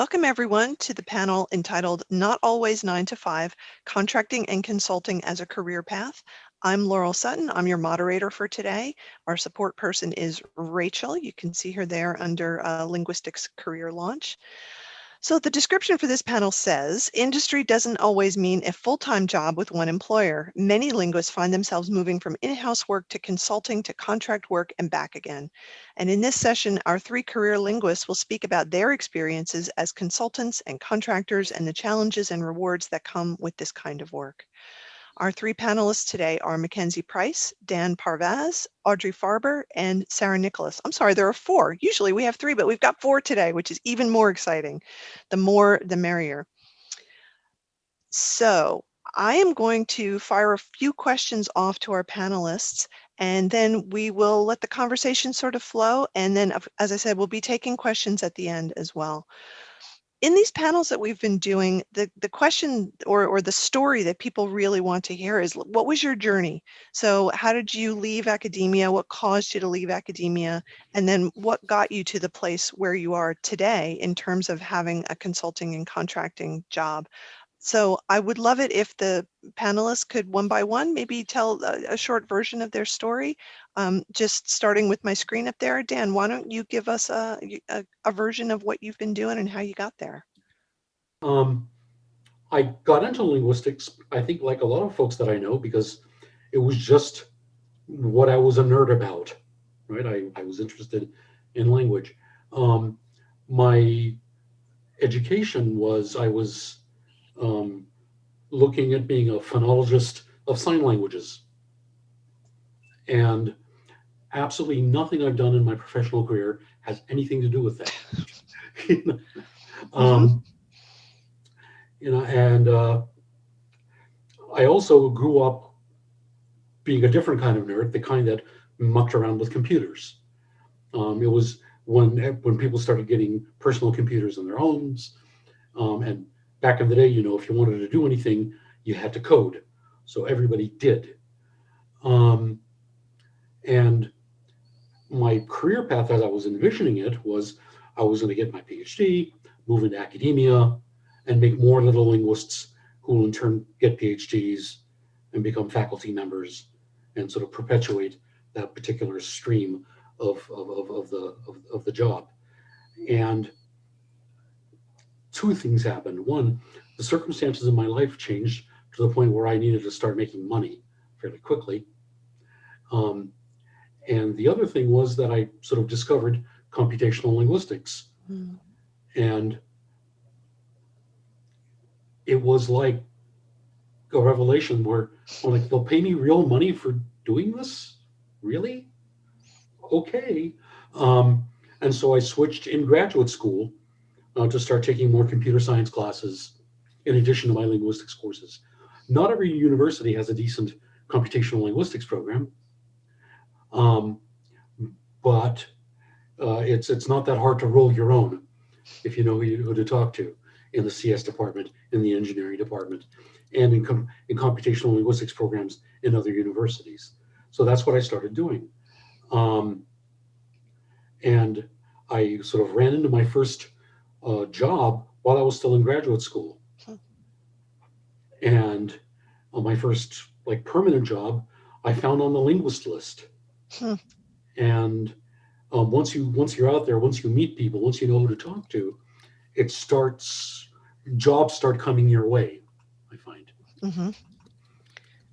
Welcome everyone to the panel entitled Not Always 9 to 5, Contracting and Consulting as a Career Path. I'm Laurel Sutton. I'm your moderator for today. Our support person is Rachel. You can see her there under uh, Linguistics Career Launch. So the description for this panel says, industry doesn't always mean a full-time job with one employer. Many linguists find themselves moving from in-house work to consulting to contract work and back again. And in this session, our three career linguists will speak about their experiences as consultants and contractors and the challenges and rewards that come with this kind of work. Our three panelists today are Mackenzie Price, Dan Parvaz, Audrey Farber, and Sarah Nicholas. I'm sorry, there are four. Usually we have three, but we've got four today, which is even more exciting. The more, the merrier. So I am going to fire a few questions off to our panelists, and then we will let the conversation sort of flow. And then, as I said, we'll be taking questions at the end as well in these panels that we've been doing, the, the question or, or the story that people really want to hear is what was your journey? So how did you leave academia? What caused you to leave academia? And then what got you to the place where you are today in terms of having a consulting and contracting job? So I would love it if the panelists could one by one maybe tell a, a short version of their story. Um, just starting with my screen up there. Dan, why don't you give us a, a, a version of what you've been doing and how you got there? Um, I got into linguistics, I think like a lot of folks that I know, because it was just what I was a nerd about, right? I, I was interested in language. Um, my education was, I was um, looking at being a phonologist of sign languages. And absolutely nothing I've done in my professional career has anything to do with that. um, mm-hmm. you know, and uh, I also grew up being a different kind of nerd, the kind that mucked around with computers. Um, it was when when people started getting personal computers in their homes, um, and back in the day, you know, if you wanted to do anything, you had to code. So everybody did. Um, and my career path as I was envisioning it was I was going to get my PhD, move into academia, and make more little linguists who will in turn get PhDs and become faculty members and sort of perpetuate that particular stream of, of, of, of the, of, of the job. And two things happened. One, the circumstances in my life changed to the point where I needed to start making money fairly quickly. Um, and the other thing was that I sort of discovered computational linguistics. Mm. And it was like a revelation where I'm like, they'll pay me real money for doing this? Really? Okay. Um, and so I switched in graduate school uh, to start taking more computer science classes in addition to my linguistics courses. Not every university has a decent computational linguistics program, um, but uh, it's it's not that hard to roll your own if you know who, you, who to talk to in the CS department, in the engineering department, and in, com in computational linguistics programs in other universities. So that's what I started doing. Um, and I sort of ran into my first uh, job while I was still in graduate school. Hmm. And on my first like permanent job, I found on the linguist list. Hmm. And um, once you once you're out there, once you meet people, once you know who to talk to, it starts jobs start coming your way. I find. Mm -hmm.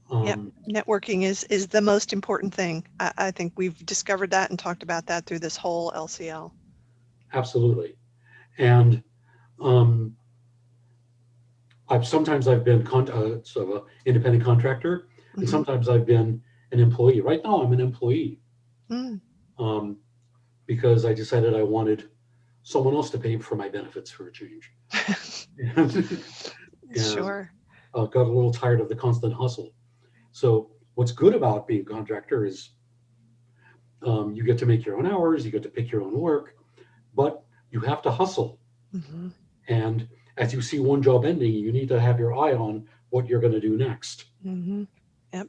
Um, yep. Networking is is the most important thing. I, I think we've discovered that and talked about that through this whole LCL. Absolutely. And um, I've sometimes I've been uh, sort of an independent contractor, mm -hmm. and mm-hmm. sometimes I've been an employee. Right now, I'm an employee mm. um, because I decided I wanted someone else to pay for my benefits for a change. and, sure. Uh, got a little tired of the constant hustle. So what's good about being a contractor is um, you get to make your own hours, you get to pick your own work, but you have to hustle. Mm -hmm. And as you see one job ending, you need to have your eye on what you're going to do next. Mm -hmm. Yep.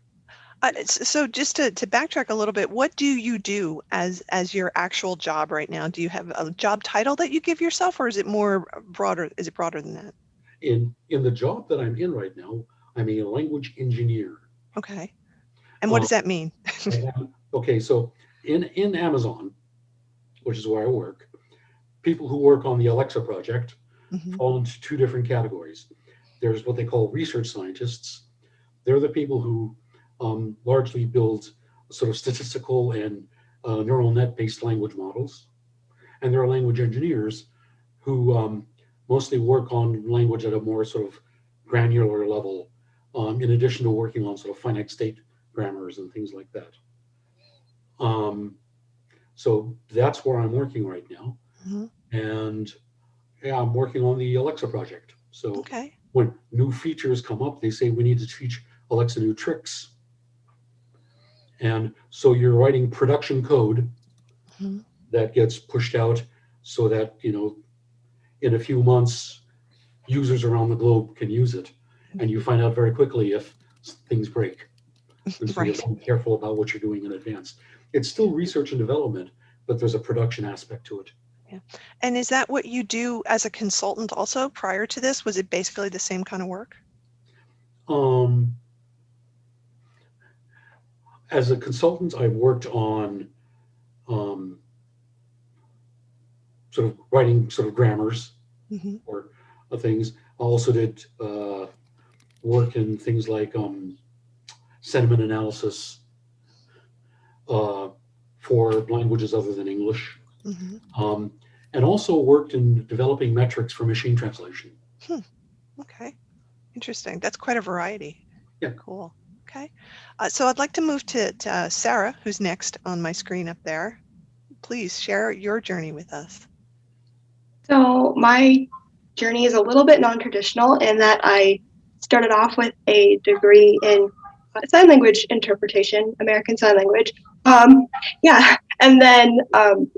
Uh, so just to, to backtrack a little bit, what do you do as as your actual job right now? Do you have a job title that you give yourself, or is it more broader? Is it broader than that? In, in the job that I'm in right now, I'm a language engineer. Okay. And what Uh, does that mean? Okay, so in, in Amazon, which is where I work, people who work on the Alexa project Mhm, fall into two different categories. There's what they call research scientists. They're the people who um, largely build sort of statistical and uh, neural net-based language models. And there are language engineers who um, mostly work on language at a more sort of granular level, um, in addition to working on sort of finite state grammars and things like that. Um, so that's where I'm working right now. mhm. And yeah, I'm working on the Alexa project. So Okay. when new features come up, they say we need to teach Alexa new tricks. And so you're writing production code Mhm. that gets pushed out so that, you know, in a few months, users around the globe can use it. And you find out very quickly if things break. And so Right. have to be careful about what you're doing in advance. It's still research and development, but there's a production aspect to it. And is that what you do as a consultant also prior to this? Was it basically the same kind of work? Um, as a consultant, I've worked on um, sort of writing sort of grammars Mhm, or uh, things. I also did uh, work in things like um, sentiment analysis uh, for languages other than English, mhm. um, and also worked in developing metrics for machine translation. Okay. Interesting. That's quite a variety. Yeah. Cool. Okay. Uh, so I'd like to move to, to uh, Sarah, who's next on my screen up there. Please share your journey with us. So my journey is a little bit non-traditional in that I started off with a degree in uh, sign language interpretation, American Sign Language. Um, yeah, and then um,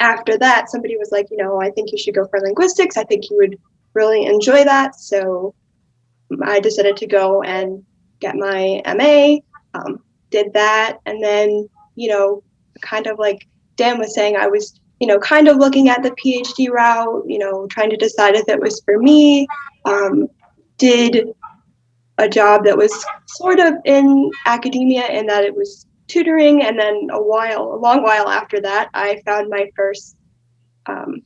after that, somebody was like, you know, I think you should go for linguistics. I think you would really enjoy that. So I decided to go and get my MA. Um, did that, and then you know, kind of like Dan was saying, I was you know, kind of looking at the PhD route, you know, trying to decide if it was for me. Um, did a job that was sort of in academia in that it was tutoring, and then a while, a long while after that, I found my first um,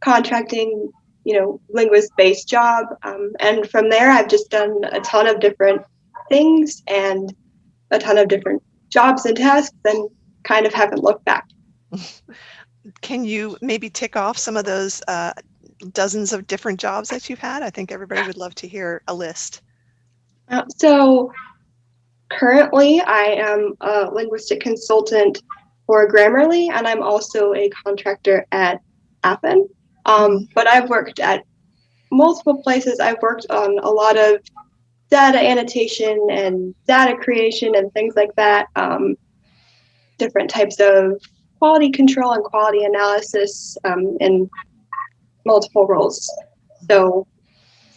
contracting, you know, linguist-based job, um, and from there, I've just done a ton of different things and a ton of different jobs and tasks, and kind of haven't looked back. Can you maybe tick off some of those uh, dozens of different jobs that you've had? I think everybody would love to hear a list. Uh, so currently I am a linguistic consultant for Grammarly and I'm also a contractor at Appen. Um, but I've worked at multiple places. I've worked on a lot of data annotation and data creation and things like that. Um, different types of quality control and quality analysis um, in multiple roles. So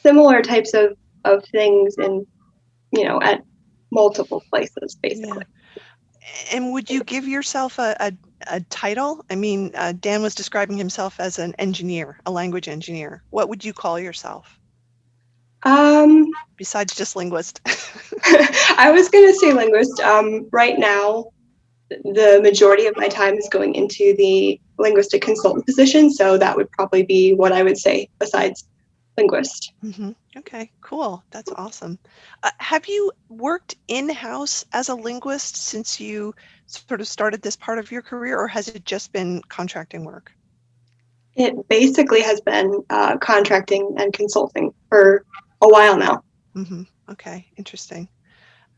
similar types of, of things in you know, at multiple places, basically. And would you give yourself a, a, a title? I mean, uh, Dan was describing himself as an engineer, a language engineer. What would you call yourself Um, besides just linguist? I was going to say linguist. Um, right now, the majority of my time is going into the linguistic consultant position, so that would probably be what I would say besides linguist. hmm Okay, cool. That's awesome. Uh, have you worked in-house as a linguist since you sort of started this part of your career, or has it just been contracting work? It basically has been uh, contracting and consulting for a while now. hmm Okay, interesting.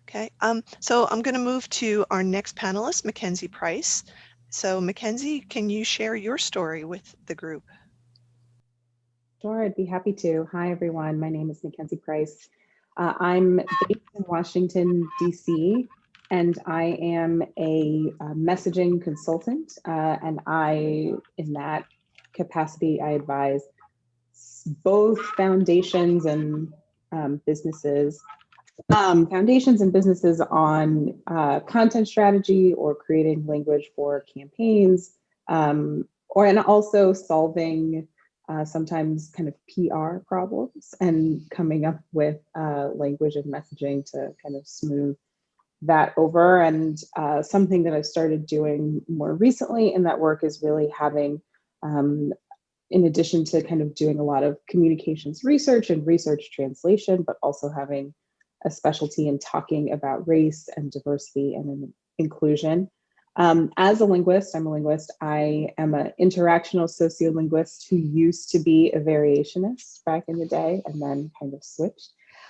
Okay, um, so I'm going to move to our next panelist, Mackenzie Price. So Mackenzie, can you share your story with the group? Sure, I'd be happy to. Hi, everyone. My name is Mackenzie Price. Uh, I'm based in Washington, D.C., and I am a, uh messaging consultant. Uh, and I, in that capacity, I advise both foundations and um, businesses um, foundations and businesses on uh, content strategy or creating language for campaigns, um, or and also solving uh, sometimes kind of PR problems and coming up with uh, language and messaging to kind of smooth that over. And uh, something that I've started doing more recently in that work is really having, um, in addition to kind of doing a lot of communications research and research translation, but also having a specialty in talking about race and diversity and inclusion. Um, as a linguist, I'm a linguist, I am an interactional sociolinguist who used to be a variationist back in the day and then kind of switched.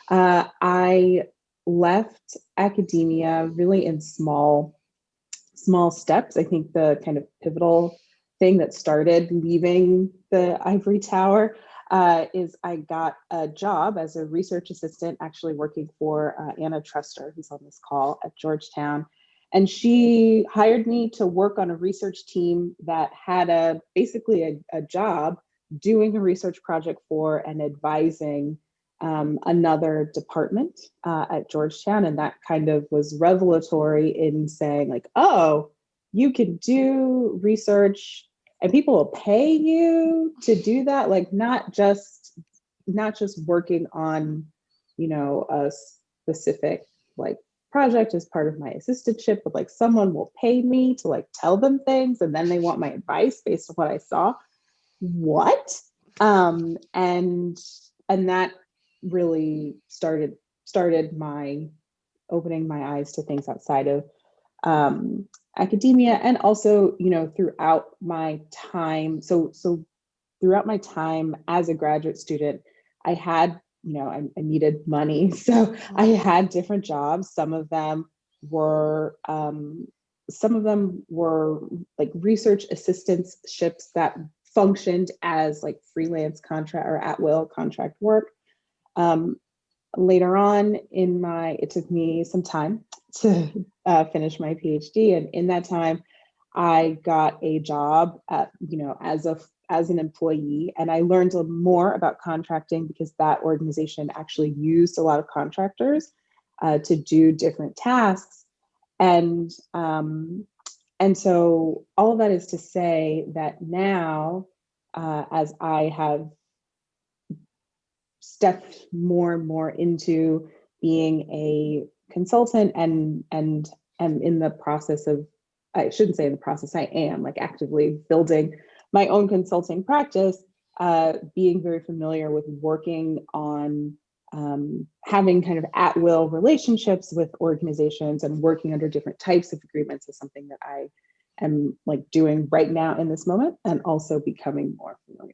Uh, I left academia really in small, small steps. I think the kind of pivotal thing that started leaving the ivory tower uh, is I got a job as a research assistant, actually working for uh, Anna Trester, who's on this call at Georgetown. And she hired me to work on a research team that had a basically a, a job doing a research project for and advising um, another department uh, at Georgetown. And that kind of was revelatory in saying like, oh, you can do research and people will pay you to do that. Like not just, not just working on, you know, a specific like project as part of my assistantship, but like someone will pay me to like tell them things and then they want my advice based on what I saw. What? Um, and and that really started started my opening my eyes to things outside of um, academia and also you know throughout my time so so throughout my time as a graduate student i had you know I, I needed money. So i had different jobs. Some of them were um, some of them were like research assistantships that functioned as like freelance contract or at will contract work. Um, later on in my, it took me some time to uh, finish my PhD. And in that time, I got a job at, you know, as a as an employee and I learned more about contracting because that organization actually used a lot of contractors uh, to do different tasks. And, um, and so all of that is to say that now, uh, as I have stepped more and more into being a consultant and and am in the process of I shouldn't say in the process I am like actively building my own consulting practice uh, being very familiar with working on um, having kind of at will relationships with organizations and working under different types of agreements is something that I am like doing right now in this moment and also becoming more familiar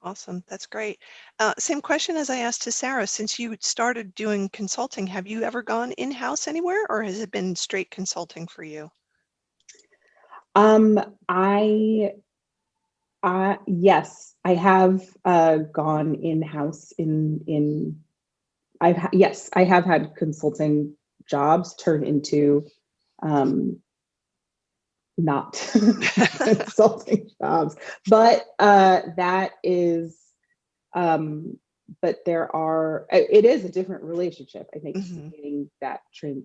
Awesome. That's great. Uh, same question as I asked to Sarah. Since you started doing consulting, have you ever gone in-house anywhere or has it been straight consulting for you? Um, I, uh, yes, I have uh, gone in-house in, in, I've, yes, I have had consulting jobs turn into um, not consulting jobs, but uh, that is, um, but there are, it is a different relationship. I think mm -hmm. seeing that,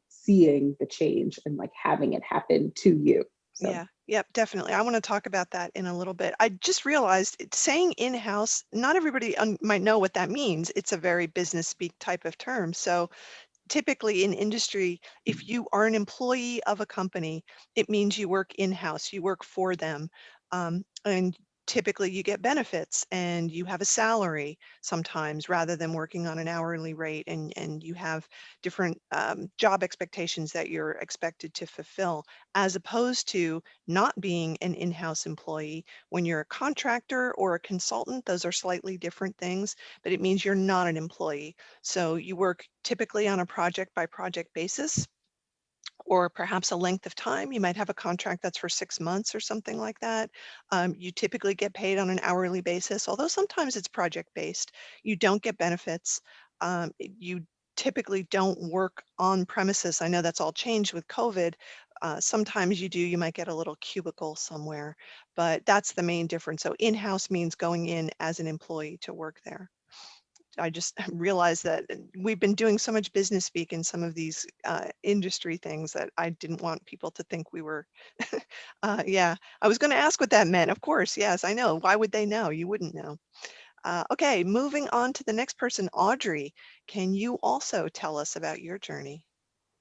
seeing the change and like having it happen to you. So. Yeah, yep, definitely. I want to talk about that in a little bit. I just realized saying in-house, not everybody might know what that means. It's a very business speak type of term. So typically in industry, if you are an employee of a company, it means you work in-house, you work for them. Um, and typically you get benefits and you have a salary sometimes rather than working on an hourly rate and, and you have different um, job expectations that you're expected to fulfill as opposed to not being an in-house employee. When you're a contractor or a consultant those are slightly different things but it means you're not an employee. So you work typically on a project by project basis or perhaps a length of time. You might have a contract that's for six months or something like that. Um, you typically get paid on an hourly basis, although sometimes it's project based. You don't get benefits. Um, you typically don't work on premises. I know that's all changed with COVID. Uh, sometimes you do, you might get a little cubicle somewhere, but that's the main difference. So in-house means going in as an employee to work there. I just realized that we've been doing so much business speak in some of these uh, industry things that I didn't want people to think we were. uh, yeah, I was going to ask what that meant. Of course, yes, I know. Why would they know? You wouldn't know. Uh, okay, moving on to the next person, Audrey. Can you also tell us about your journey?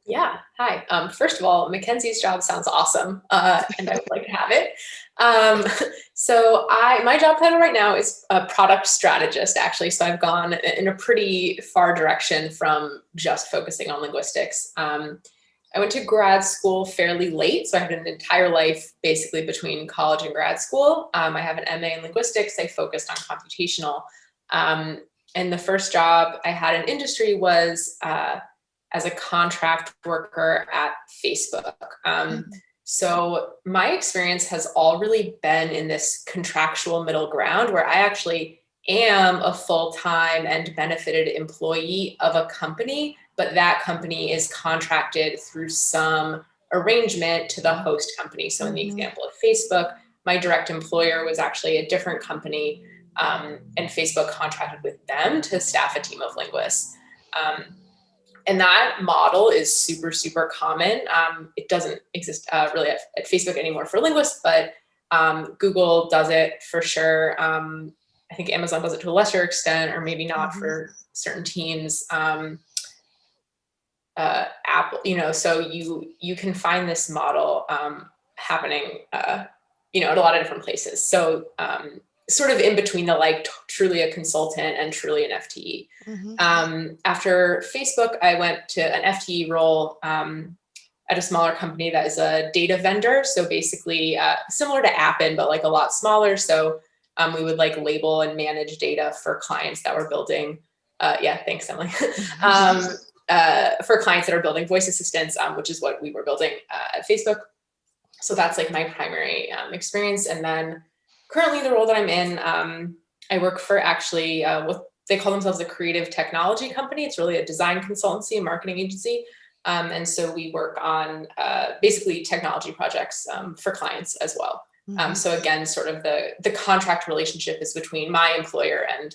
Yeah, hi. Um, first of all, Mackenzie's job sounds awesome, uh, and I would like to have it. Um, so I, my job title right now is a product strategist, actually. So I've gone in a pretty far direction from just focusing on linguistics. Um, I went to grad school fairly late, so I had an entire life basically between college and grad school. Um, I have an MA in linguistics. I focused on computational. Um, and the first job I had in industry was uh, as a contract worker at Facebook. Um, so my experience has all really been in this contractual middle ground where I actually am a full-time and benefited employee of a company, but that company is contracted through some arrangement to the host company. So in the Mhm. example of Facebook, my direct employer was actually a different company um, and Facebook contracted with them to staff a team of linguists. Um, and that model is super, super common. Um, it doesn't exist uh, really at, at, Facebook anymore for linguists, but um, Google does it for sure. Um, I think Amazon does it to a lesser extent, or maybe not Mhm. for certain teams. Um, uh, Apple, you know, so you you can find this model um, happening, uh, you know, at a lot of different places. So um, sort of in between the like truly a consultant and truly an FTE. Mhm. Um, after Facebook, I went to an FTE role um, at a smaller company that is a data vendor. So basically uh, similar to Appen, but like a lot smaller. So um, we would like label and manage data for clients that were building. Uh, yeah, thanks, Emily. um, uh, for clients that are building voice assistants, um, which is what we were building uh, at Facebook. So that's like my primary um, experience. And then currently the role that I'm in, um, I work for actually uh, what they call themselves a creative technology company. It's really a design consultancy, a marketing agency. Um, and so we work on uh, basically technology projects um, for clients as well. Um, Mhm. so again, sort of the, the contract relationship is between my employer and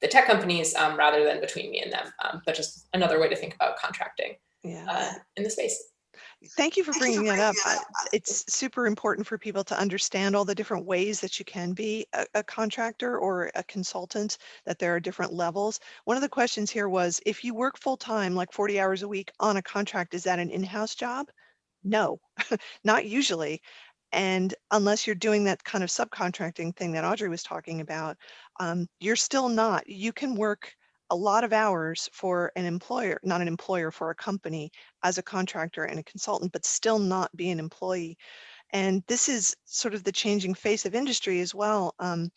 the tech companies um, rather than between me and them, um, but just another way to think about contracting yeah. uh, in the space. Thank you for bringing that up. It's super important for people to understand all the different ways that you can be a, a contractor or a consultant, that there are different levels. One of the questions here was, if you work full-time, like 40 hours a week on a contract, is that an in-house job? No, not usually. And unless you're doing that kind of subcontracting thing that Audrey was talking about, um, you're still not. You can work a lot of hours for an employer, not an employer, for a company as a contractor and a consultant, but still not be an employee. And this is sort of the changing face of industry as well. Um,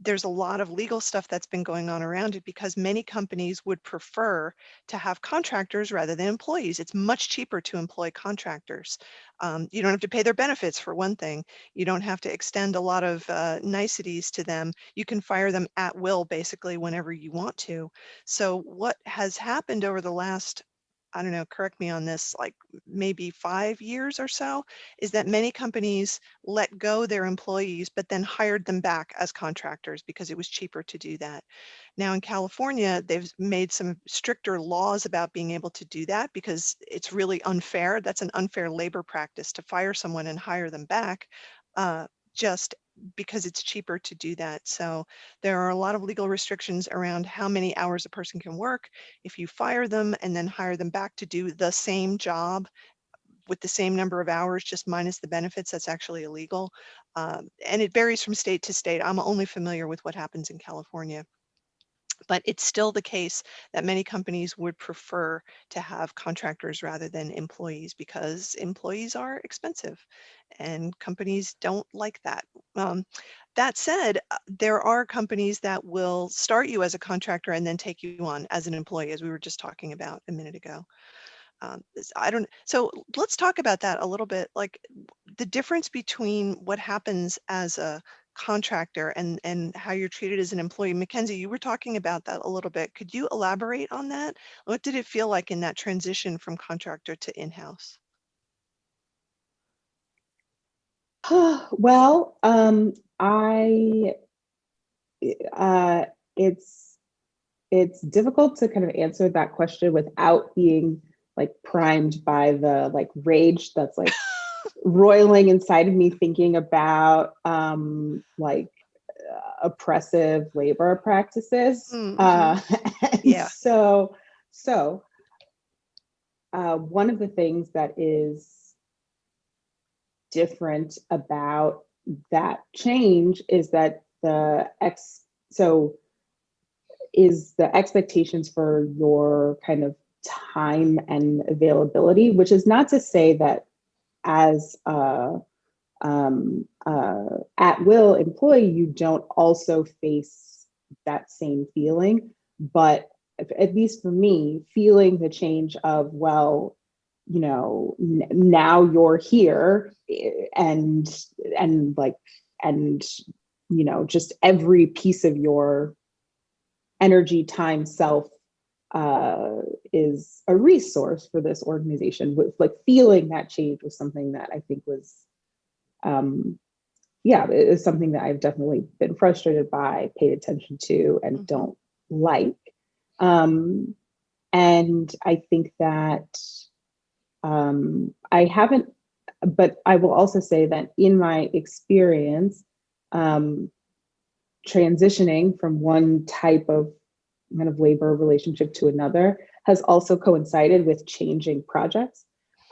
there's a lot of legal stuff that's been going on around it because many companies would prefer to have contractors rather than employees. It's much cheaper to employ contractors. Um, you don't have to pay their benefits for one thing. You don't have to extend a lot of uh, niceties to them. You can fire them at will basically whenever you want to. So what has happened over the last I don't know, correct me on this, like maybe five years or so, is that many companies let go their employees, but then hired them back as contractors because it was cheaper to do that. Now in California, they've made some stricter laws about being able to do that because it's really unfair. That's an unfair labor practice to fire someone and hire them back uh, just because it's cheaper to do that. So there are a lot of legal restrictions around how many hours a person can work. If you fire them and then hire them back to do the same job with the same number of hours, just minus the benefits, that's actually illegal. Um, and it varies from state to state. I'm only familiar with what happens in California. But it's still the case that many companies would prefer to have contractors rather than employees because employees are expensive and companies don't like that. Um, that said, uh, there are companies that will start you as a contractor and then take you on as an employee, as we were just talking about a minute ago. Um, I don't, so let's talk about that a little bit, like the difference between what happens as a contractor and, and how you're treated as an employee. Mackenzie, you were talking about that a little bit. Could you elaborate on that? What did it feel like in that transition from contractor to in-house? well, um, I, uh, it's it's difficult to kind of answer that question without being like primed by the like rage that's like roiling inside of me thinking about um like uh, oppressive labor practices Mhm. uh Yeah. so so uh one of the things that is different about that change is that the ex so is the expectations for your kind of time and availability which is not to say that as a um, uh, at will employee you don't also face that same feeling. But at- least for me feeling the change of well you know now you're here eh, and and like and you know just every piece of your energy time self uh is a resource for this organization with like feeling that change was something that i think was um yeah it is something that i've definitely been frustrated by paid attention to and Mhm. don't like um and i think that um i haven't but i will also say that in my experience um transitioning from one type of kind of labor relationship to another has also coincided with changing projects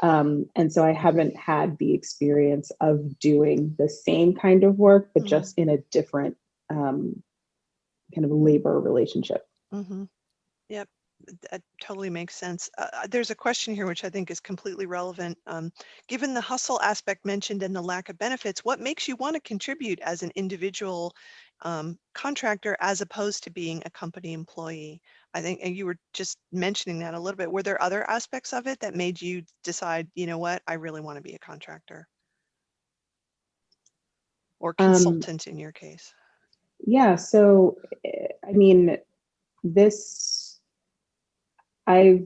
um, and so i haven't had the experience of doing the same kind of work but Mhm. just in a different um, kind of labor relationship Mhm. Yep, that totally makes sense. Uh, uh, there's a question here which I think is completely relevant. Um, given the hustle aspect mentioned and the lack of benefits, what makes you want to contribute as an individual um, contractor as opposed to being a company employee? I think, and you were just mentioning that a little bit. Were there other aspects of it that made you decide, you know what, I really want to be a contractor? Or Um, consultant in your case? Yeah, so eh, I mean, this I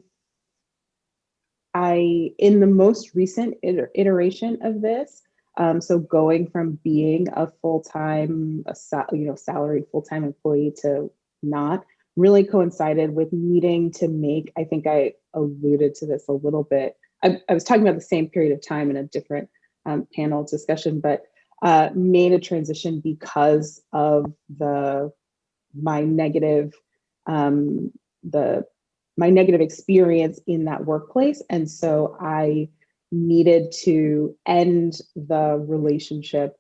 I in the most recent iteration of this, um, so going from being a full-time, you know, salaried full-time employee to not really coincided with needing to make, I think I alluded to this a little bit. I, I was talking about the same period of time in a different um, panel discussion, but uh, made a transition because of the my negative um, the my negative experience in that workplace, and so I needed to end the relationship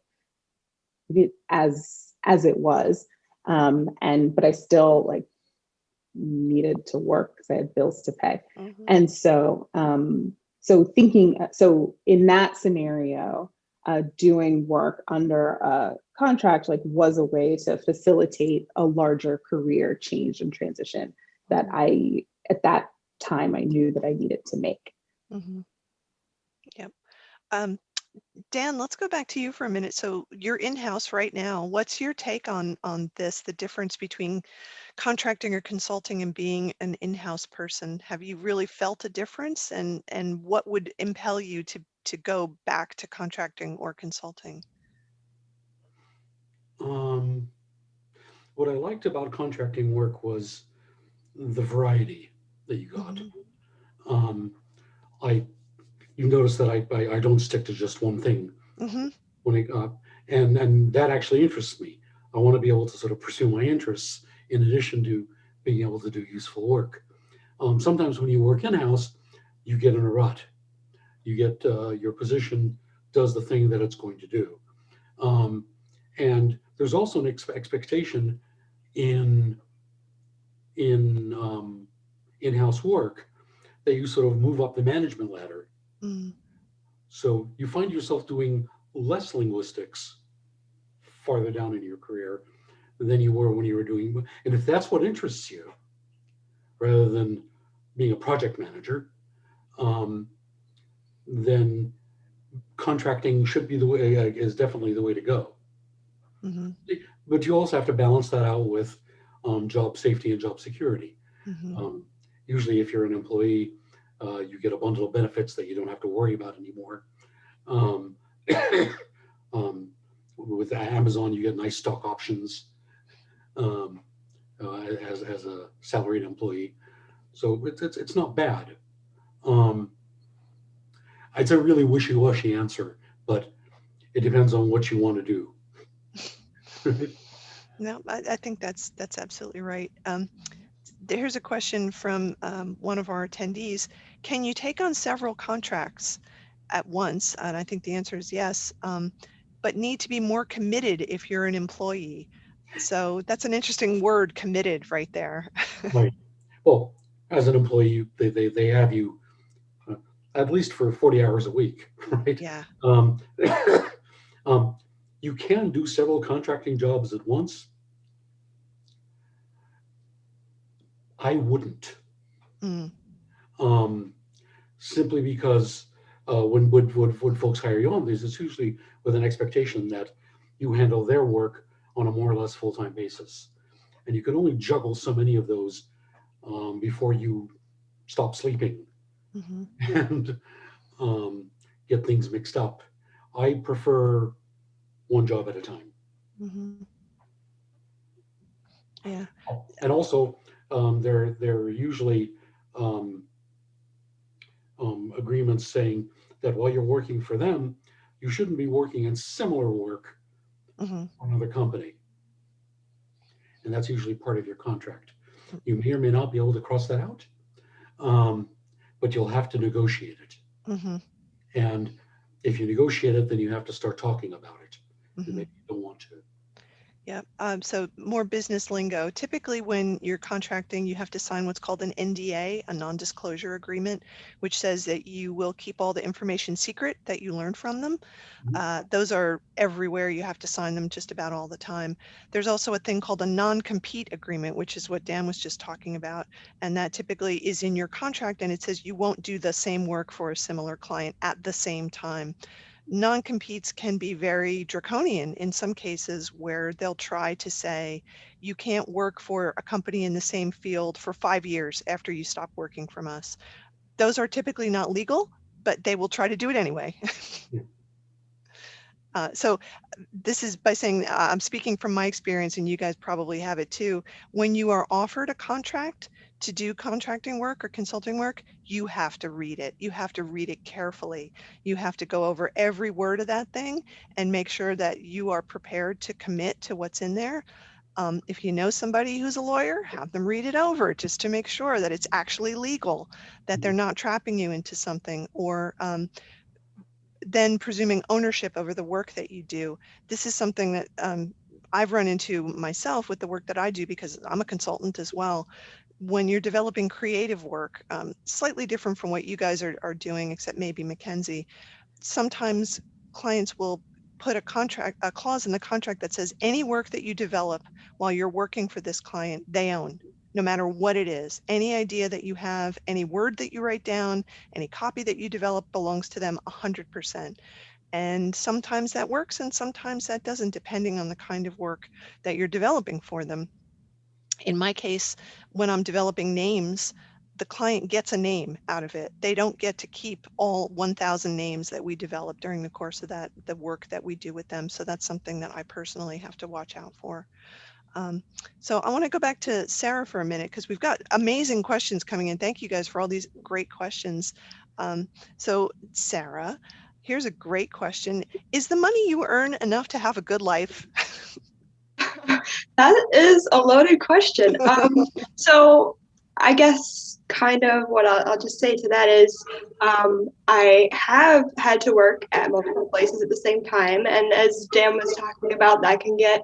as as it was, um, and but I still like needed to work because I had bills to pay. Mhm. And so, um, so thinking, so in that scenario, uh, doing work under a contract like was a way to facilitate a larger career change and transition that I, at that time, I knew that I needed to make. Mhm. Yep. Um, Dan, let's go back to you for a minute. So you're in-house right now. What's your take on on this, the difference between contracting or consulting and being an in-house person? Have you really felt a difference? And and what would impel you to to go back to contracting or consulting? Um, what I liked about contracting work was the variety that you got. Um, I, you notice that I, I, I don't stick to just one thing Mhm. when I, uh, and, and that actually interests me. I want to be able to sort of pursue my interests in addition to being able to do useful work. Um, sometimes when you work in-house, you get in a rut. You get, uh, your position does the thing that it's going to do. Um, and there's also an ex- expectation in, in, um, in-house work that you sort of move up the management ladder. Mm. So you find yourself doing less linguistics farther down in your career than you were when you were doing. And if that's what interests you, rather than being a project manager, um, then contracting should be the way, uh, is definitely the way to go. Mhm. But you also have to balance that out with um, job safety and job security. Mhm. Um, usually, if you're an employee, uh, you get a bundle of benefits that you don't have to worry about anymore. Um, um, with Amazon, you get nice stock options. Um, uh, as, as a salaried employee. So it's, it's, it's not bad. Um, it's a really wishy-washy answer, but it depends on what you want to do. No, I, I think that's that's absolutely right. Um, there's a question from um, one of our attendees. Can you take on several contracts at once? And I think the answer is yes, um, but need to be more committed if you're an employee. So that's an interesting word, committed, right there. Right. Well, as an employee, they, they, they have you uh, at least for 40 hours a week, right? yeah. Um, um, you can do several contracting jobs at once. I wouldn't, Mm, um, simply because uh, when, when, when, when folks hire you on, there's it's usually with an expectation that you handle their work on a more or less full-time basis. And you can only juggle so many of those um, before you stop sleeping mhm. and um, get things mixed up. I prefer one job at a time. Mhm. Yeah. And also, um, there, there are usually um, um, agreements saying that while you're working for them, you shouldn't be working in similar work mhm. for another company. And that's usually part of your contract. You may or may not be able to cross that out, um, but you'll have to negotiate it. Mhm. And if you negotiate it, then you have to start talking about it. And Mhm. maybe you don't want to. Yeah, um, so more business lingo. Typically, when you're contracting, you have to sign what's called an NDA, a non-disclosure agreement, which says that you will keep all the information secret that you learn from them. Mhm. Uh, those are everywhere. You have to sign them just about all the time. There's also a thing called a non-compete agreement, which is what Dan was just talking about. And that typically is in your contract and it says you won't do the same work for a similar client at the same time non-competes can be very draconian in some cases where they'll try to say you can't work for a company in the same field for five years after you stop working from us. Those are typically not legal, but they will try to do it anyway. Yeah. Uh, so this is by saying uh, I'm speaking from my experience and you guys probably have it too. When you are offered a contract to do contracting work or consulting work, you have to read it. You have to read it carefully. You have to go over every word of that thing and make sure that you are prepared to commit to what's in there. Um, if you know somebody who's a lawyer, have them read it over just to make sure that it's actually legal, that they're not trapping you into something or um, then presuming ownership over the work that you do. This is something that um, I've run into myself with the work that I do because I'm a consultant as well. When you're developing creative work, um, slightly different from what you guys are, are doing, except maybe Mackenzie, sometimes clients will put a contract, a clause in the contract that says any work that you develop while you're working for this client, they own, no matter what it is. Any idea that you have, any word that you write down, any copy that you develop belongs to them 100%. And sometimes that works and sometimes that doesn't, depending on the kind of work that you're developing for them. In my case, when I'm developing names, the client gets a name out of it. They don't get to keep all 1,000 names that we develop during the course of that, the work that we do with them. So that's something that I personally have to watch out for. Um, so I want to go back to Sarah for a minute because we've got amazing questions coming in. Thank you guys for all these great questions. Um, so Sarah, here's a great question. Is the money you earn enough to have a good life? That is a loaded question. Um, so I guess kind of what I'll, I'll just say to that is um, I have had to work at multiple places at the same time. And as Dan was talking about, that can get,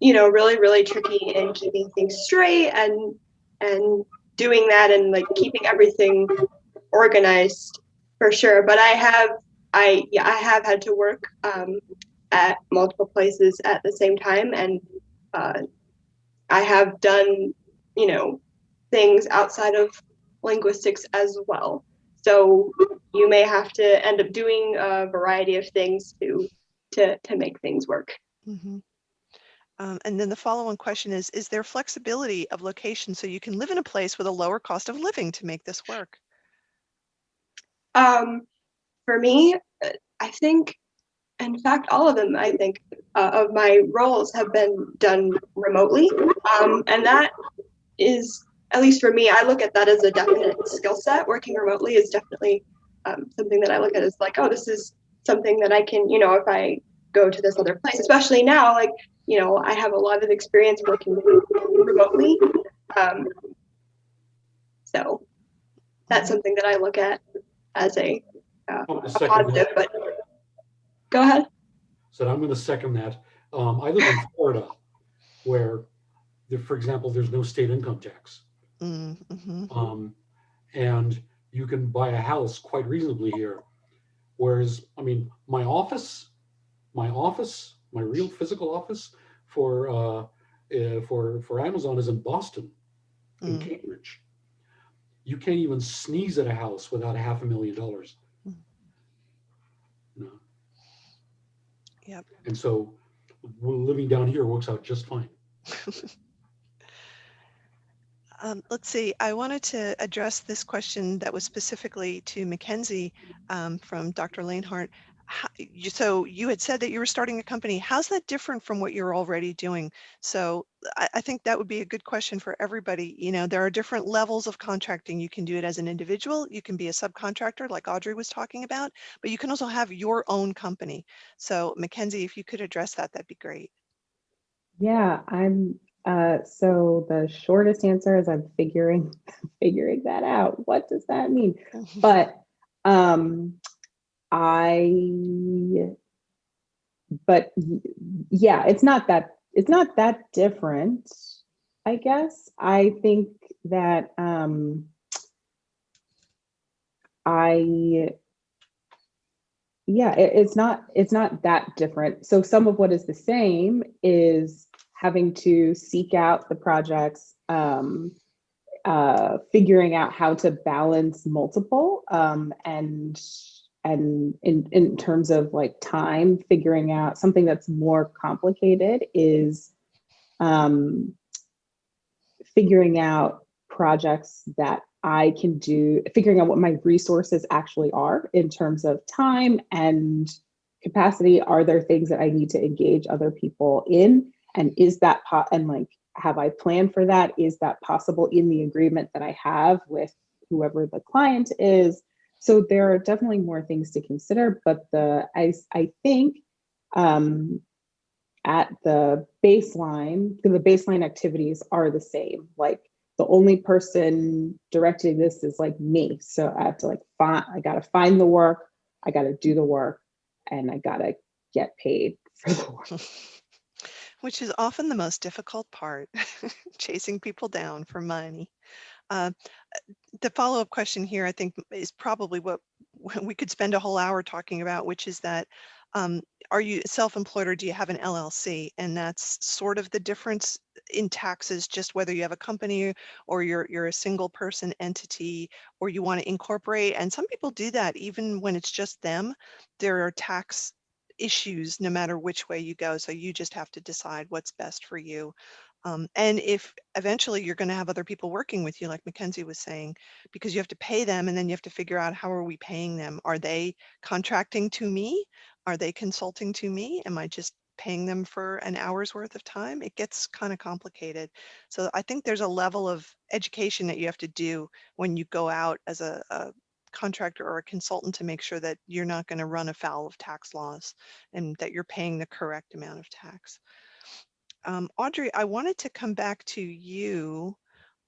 you know, really, really tricky in keeping things straight and, and doing that and like keeping everything organized for sure. But I have, I, yeah, I have had to work um, at multiple places at the same time. And uh, I have done, you know, things outside of linguistics as well. So you may have to end up doing a variety of things to to to make things work. Mhm. Um, and then the follow-on question is, is there flexibility of location so you can live in a place with a lower cost of living to make this work? Um, for me, uh, I think in fact, all of them, I think, uh, of my roles have been done remotely. Um, and that is, at least for me, I look at that as a definite skill set. Working remotely is definitely um, something that I look at as like, oh, this is something that I can, you know, if I go to this other place, especially now, like, you know, I have a lot of experience working remotely. Um, so that's something that I look at as a, uh, a positive, but go ahead. So I'm going to second that. Um, I live in Florida, where, there, for example, there's no state income tax, Mm, mhm. um, and you can buy a house quite reasonably here. Whereas, I mean, my office, my office, my real physical office for uh, uh, for for Amazon is in Boston, in Mm. Cambridge. You can't even sneeze at a house without a half a million dollars. Mm. No. Yep. And so, living down here works out just fine. Um, let's see, I wanted to address this question that was specifically to Mackenzie um, from Dr. Lanehart. How, you, so you had said that you were starting a company. How's that different from what you're already doing? So I, I think that would be a good question for everybody. You know, there are different levels of contracting. You can do it as an individual. You can be a subcontractor like Audrey was talking about, but you can also have your own company. So Mackenzie, if you could address that, that'd be great. Yeah, I'm, uh, so the shortest answer is I'm figuring, figuring that out. What does that mean? But, um, I, but yeah, it's not that, it's not that different, I guess. I think that, um, I, yeah, it, it's not, it's not that different. So some of what is the same is having to seek out the projects, um, uh, figuring out how to balance multiple, um, and, and in, in terms of like time, figuring out something that's more complicated is, um, figuring out projects that I can do, figuring out what my resources actually are in terms of time and capacity. Are there things that I need to engage other people in? And is that, po- and like, have I planned for that? Is that possible in the agreement that I have with whoever the client is? So there are definitely more things to consider, but the, I, I think, um, at the baseline, the baseline activities are the same. Like the only person directing this is like me. So I have to like find, I gotta find the work, I gotta do the work, and I gotta get paid for the work. Which is often the most difficult part, chasing people down for money. Uh, the follow-up question here, I think, is probably what we could spend a whole hour talking about, which is that um, are you self-employed or do you have an LLC? And that's sort of the difference in taxes, just whether you have a company or you're you're a single person entity or you want to incorporate. And some people do that even when it's just them. There are tax issues no matter which way you go. So you just have to decide what's best for you. Um, and if eventually you're going to have other people working with you, like Mackenzie was saying, because you have to pay them and then you have to figure out how are we paying them? Are they contracting to me? Are they consulting to me? Am I just paying them for an hour's worth of time? It gets kind of complicated. So I think there's a level of education that you have to do when you go out as a, a contractor or a consultant to make sure that you're not going to run afoul of tax laws and that you're paying the correct amount of tax. Um, Audrey, I wanted to come back to you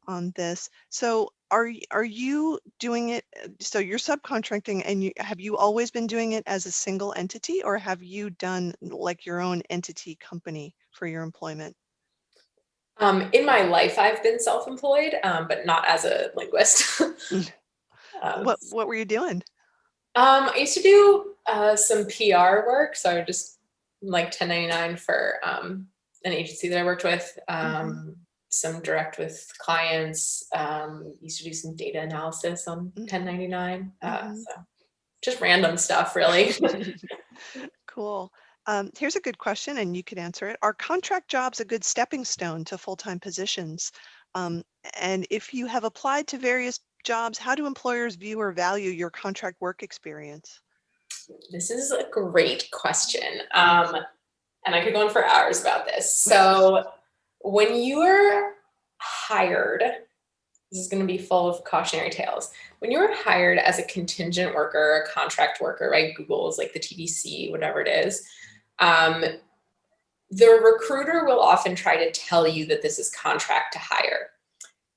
on this. So are, are you doing it, uh, so you're subcontracting and you, have you always been doing it as a single entity or have you done like your own entity company for your employment? Um, in my life, I've been self-employed, um, but not as a linguist. um, What, what were you doing? Um, I used to do uh, some PR work, so I would just like 1099 for um, an agency that I worked with. Um, Some direct with clients. Um, used to do some data analysis on Mhm. 1099. Uh, Mhm. so just random stuff, really. Cool. Um, here's a good question, and you could answer it. Are contract jobs a good stepping stone to full-time positions? Um, and if you have applied to various jobs, how do employers view or value your contract work experience? This is a great question. Um, and I could go on for hours about this. So when you are hired, this is going to be full of cautionary tales. When you are hired as a contingent worker, a contract worker, right? Google is like the TVC, whatever it is. Um, the recruiter will often try to tell you that this is contract to hire.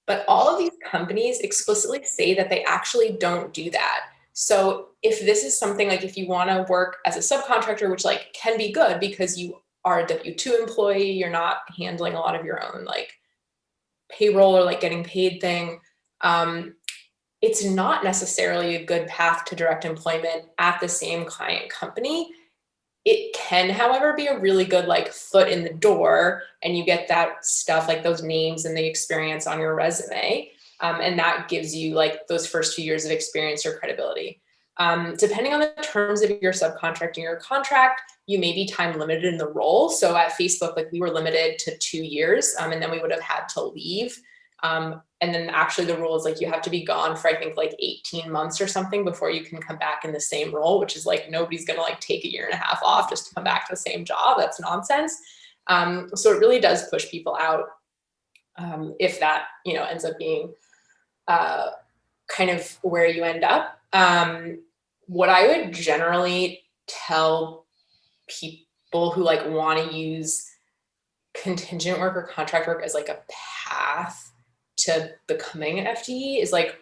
But all of these companies explicitly say that they actually don't do that. So if this is something like if you want to work as a subcontractor, which like can be good because you are a W-2 employee, you're not handling a lot of your own like payroll or like getting paid thing. Um, it's not necessarily a good path to direct employment at the same client company. It can, however, be a really good like foot in the door and you get that stuff like those names and the experience on your resume. Um, and that gives you like those first few years of experience or credibility. Um, depending on the terms of your subcontracting or contract, you may be time limited in the role. So at Facebook, like we were limited to two years um, and then we would have had to leave. Um, and then actually the rule is like you have to be gone for I think like 18 months or something before you can come back in the same role, which is like nobody's gonna like take a year and a half off just to come back to the same job. That's nonsense. Um, so it really does push people out um, if that you know ends up being uh, kind of where you end up. Um, what I would generally tell people who like want to use contingent work or contract work as like a path to becoming an FTE is like,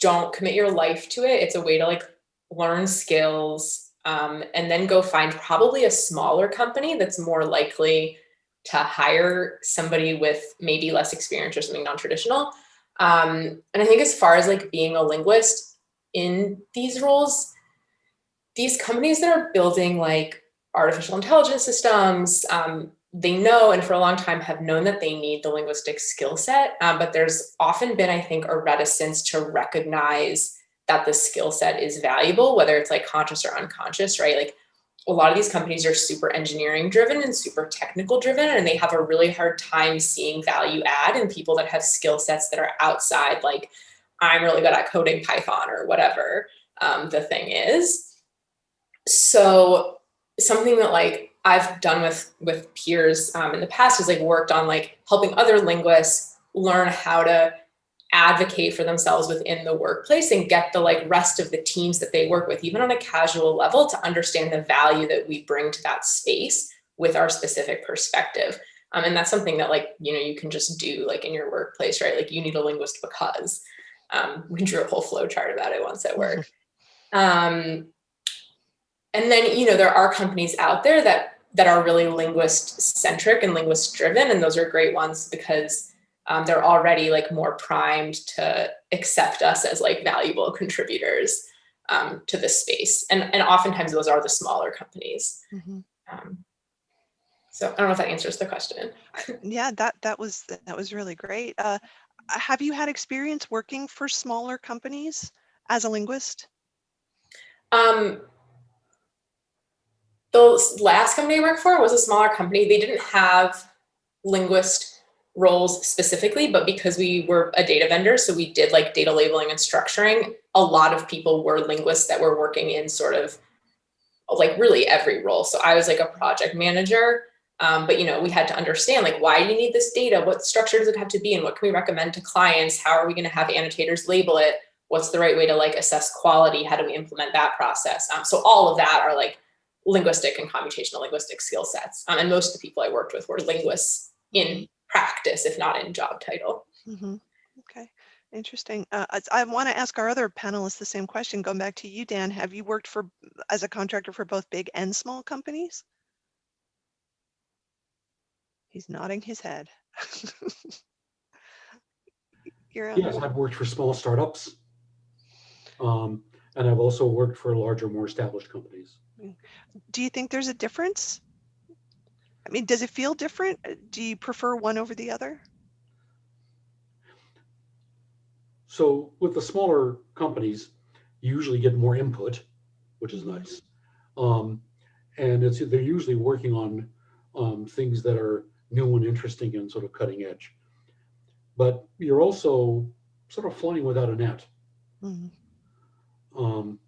don't commit your life to it. It's a way to like learn skills um, and then go find probably a smaller company that's more likely to hire somebody with maybe less experience or something non-traditional. Um, and I think as far as like being a linguist in these roles, these companies that are building like artificial intelligence systems, um, they know and for a long time have known that they need the linguistic skill set, um, but there's often been, I think, a reticence to recognize that the skill set is valuable, whether it's like conscious or unconscious, right? Like a lot of these companies are super engineering driven and super technical driven, and they have a really hard time seeing value add in people that have skill sets that are outside, like I'm really good at coding Python or whatever um, the thing is. So something that like I've done with with peers um, in the past is like worked on like helping other linguists learn how to advocate for themselves within the workplace and get the like rest of the teams that they work with, even on a casual level, to understand the value that we bring to that space with our specific perspective. Um, and that's something that like, you know, you can just do like in your workplace, right? Like you need a linguist because um, we drew a whole flow chart about it once at work. Um, and then, you know, there are companies out there that that are really linguist centric and linguist driven. And those are great ones because um, they're already like more primed to accept us as like valuable contributors um, to this space. And, and oftentimes those are the smaller companies. Mhm. Um, so I don't know if that answers the question. Yeah, that that was that was really great. Uh, have you had experience working for smaller companies as a linguist? Um, the last company I worked for was a smaller company. They didn't have linguist roles specifically, but because we were a data vendor, so we did like data labeling and structuring, a lot of people were linguists that were working in sort of like really every role. So I was like a project manager, um, but you know, we had to understand like, why do you need this data? What structure does it have to be? And what can we recommend to clients? How are we gonna have annotators label it? What's the right way to like assess quality? How do we implement that process? Um, so all of that are like linguistic and computational linguistic skill sets. Um, and most of the people I worked with were linguists in practice, if not in job title. Mhm. Okay, interesting. Uh, I, I want to ask our other panelists the same question. Going back to you, Dan, have you worked for as a contractor for both big and small companies? He's nodding his head. Yes, I've worked for small startups. Um, and I've also worked for larger, more established companies. Do you think there's a difference? I mean, does it feel different? Uh, Do you prefer one over the other? So with the smaller companies, you usually get more input, which is nice. Um, and it's they're usually working on um, things that are new and interesting and sort of cutting edge. But you're also sort of flying without a net. Mhm. Um,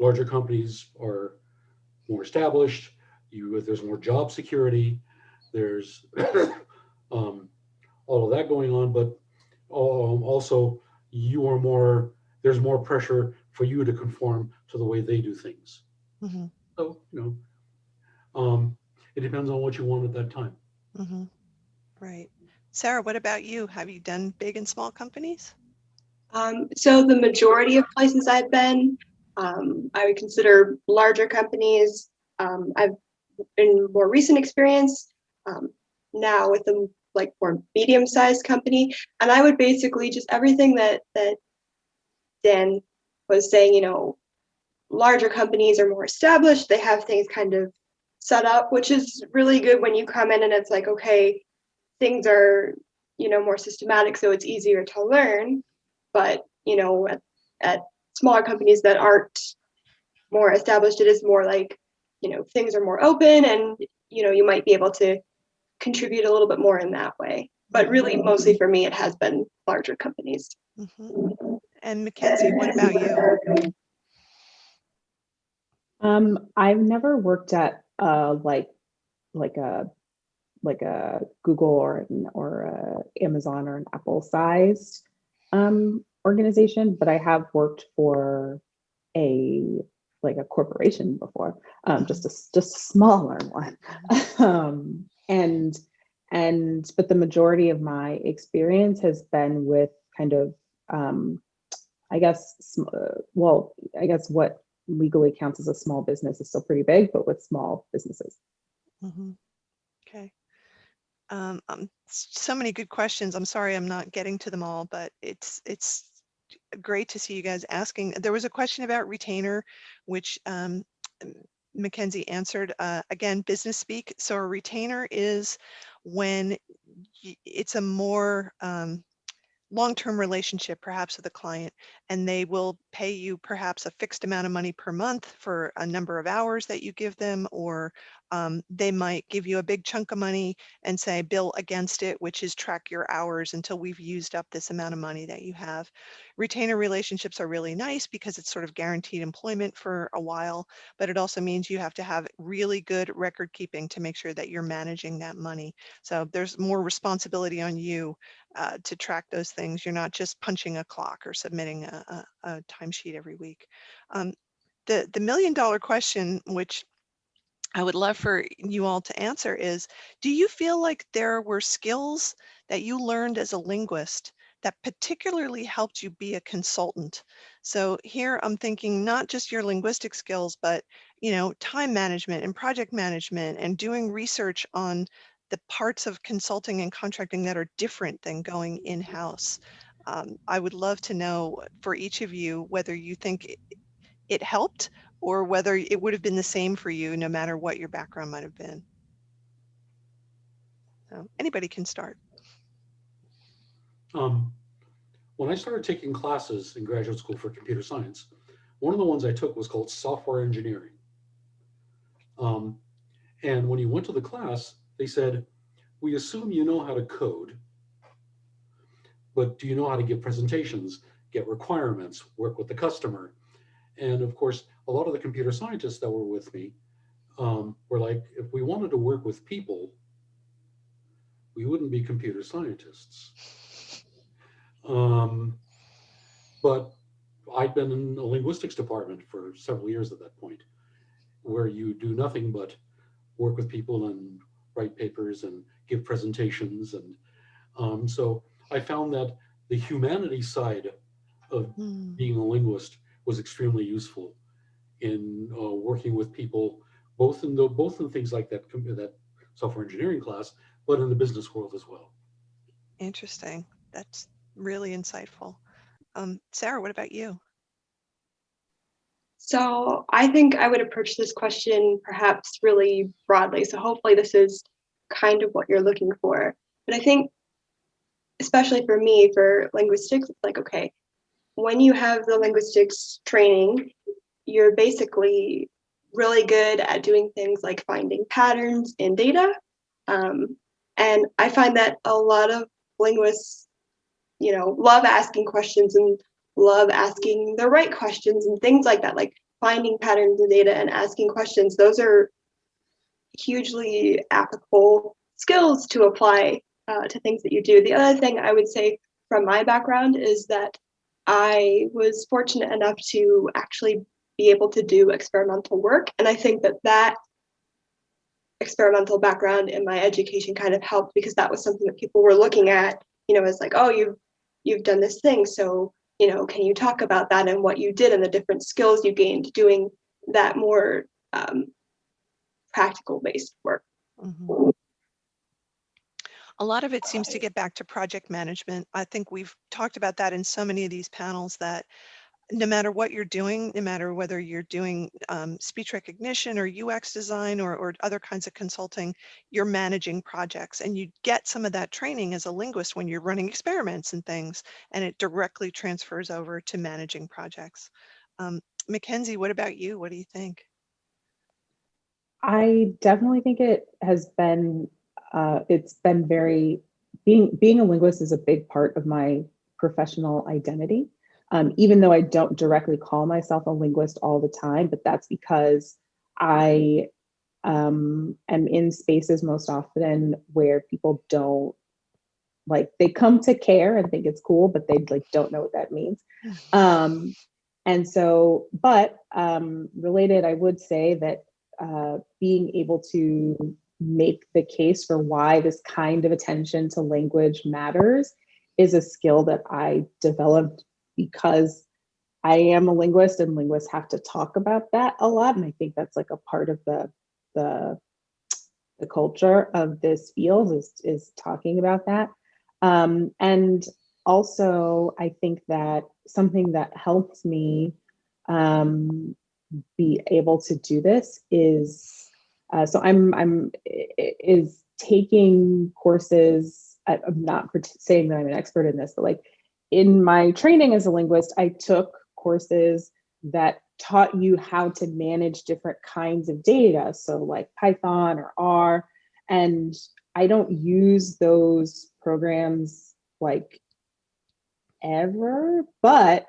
larger companies are more established. You, there's more job security. There's um, all of that going on, but um, also you are more, there's more pressure for you to conform to the way they do things. Mhm, So, you know, um, it depends on what you want at that time. mhm. Right. Sarah, what about you? Have you done big and small companies? Um, so the majority of places I've been, um, I would consider larger companies. Um, I've in more recent experience um, now with a like more medium-sized company, and I would basically just everything that that Dan was saying. You know, larger companies are more established. They have things kind of set up, which is really good when you come in and it's like, okay, things are you know more systematic, so it's easier to learn but you know at, at smaller companies that aren't more established it is more like you know things are more open and you know you might be able to contribute a little bit more in that way but really mostly for me it has been larger companies Mhm. And Mackenzie, what about you? Um, I've never worked at uh like like a like a Google or an, or a Amazon or an Apple sized um organization, but I have worked for a like a corporation before, um, just a just a smaller one. um, and and but the majority of my experience has been with kind of um, I guess sm- uh, well, I guess what legally counts as a small business is still pretty big, but with small businesses. Mhm. Okay. Um, um, so many good questions. I'm sorry I'm not getting to them all, but it's it's great to see you guys asking. There was a question about retainer, which um, Mackenzie answered. Uh, again, business speak. So a retainer is when it's a more um, long-term relationship perhaps with a client and they will pay you perhaps a fixed amount of money per month for a number of hours that you give them or um, they might give you a big chunk of money and say bill against it which is track your hours until we've used up this amount of money that you have retainer relationships are really nice because it's sort of guaranteed employment for a while but it also means you have to have really good record keeping to make sure that you're managing that money so there's more responsibility on you uh, to track those things. You're not just punching a clock or submitting a, a, a timesheet every week. Um, the, the million dollar question, which I would love for you all to answer is, do you feel like there were skills that you learned as a linguist that particularly helped you be a consultant? So here I'm thinking not just your linguistic skills, but you know, time management and project management and doing research on the parts of consulting and contracting that are different than going in-house. Um, I would love to know for each of you whether you think it, it helped or whether it would have been the same for you no matter what your background might have been. So anybody can start. Um, when I started taking classes in graduate school for computer science, one of the ones I took was called software engineering. Um, and when you went to the class, they said, we assume you know how to code, but do you know how to give presentations, get requirements, work with the customer? And of course, a lot of the computer scientists that were with me um, were like, if we wanted to work with people, we wouldn't be computer scientists. Um, but I'd been in a linguistics department for several years at that point, where you do nothing but work with people and write papers and give presentations. And um, so I found that the humanity side of Hmm, being a linguist was extremely useful in uh, working with people, both in the both in things like that that software engineering class, but in the business world as well. Interesting. That's really insightful. Um, Sarah, what about you? so i think i would approach this question perhaps really broadly so hopefully this is kind of what you're looking for but i think especially for me for linguistics it's like okay when you have the linguistics training you're basically really good at doing things like finding patterns in data. Um, and I find that a lot of linguists, you know, love asking questions and love asking the right questions and things like that. Like finding patterns in data and asking questions, those are hugely applicable skills to apply uh, to things that you do. The other thing I would say from my background is that I was fortunate enough to actually be able to do experimental work. And I think that that experimental background in my education kind of helped because that was something that people were looking at, you know, as like, oh, you've you've done this thing. So, you know, can you talk about that and what you did and the different skills you gained doing that more um, practical based work? Mhm. A lot of it seems to get back to project management. I think we've talked about that in so many of these panels that no matter what you're doing, no matter whether you're doing um, speech recognition or UX design or, or other kinds of consulting, you're managing projects and you get some of that training as a linguist when you're running experiments and things, and it directly transfers over to managing projects. Um, Mackenzie, what about you? What do you think? I definitely think it has been, uh, it's been very, being, being a linguist is a big part of my professional identity. Um, even though I don't directly call myself a linguist all the time, but that's because I um, am in spaces most often where people don't like they come to care and think it's cool, but they like don't know what that means. Um, and so, but um, related, I would say that uh, being able to make the case for why this kind of attention to language matters is a skill that I developed because I am a linguist and linguists have to talk about that a lot. And I think that's like a part of the the, the culture of this field is, is talking about that. Um, and also, I think that something that helps me um, be able to do this is uh, so I'm I'm is taking courses. I'm not saying that I'm an expert in this, but like in my training as a linguist, I took courses that taught you how to manage different kinds of data. So like Python or R, and I don't use those programs like ever, but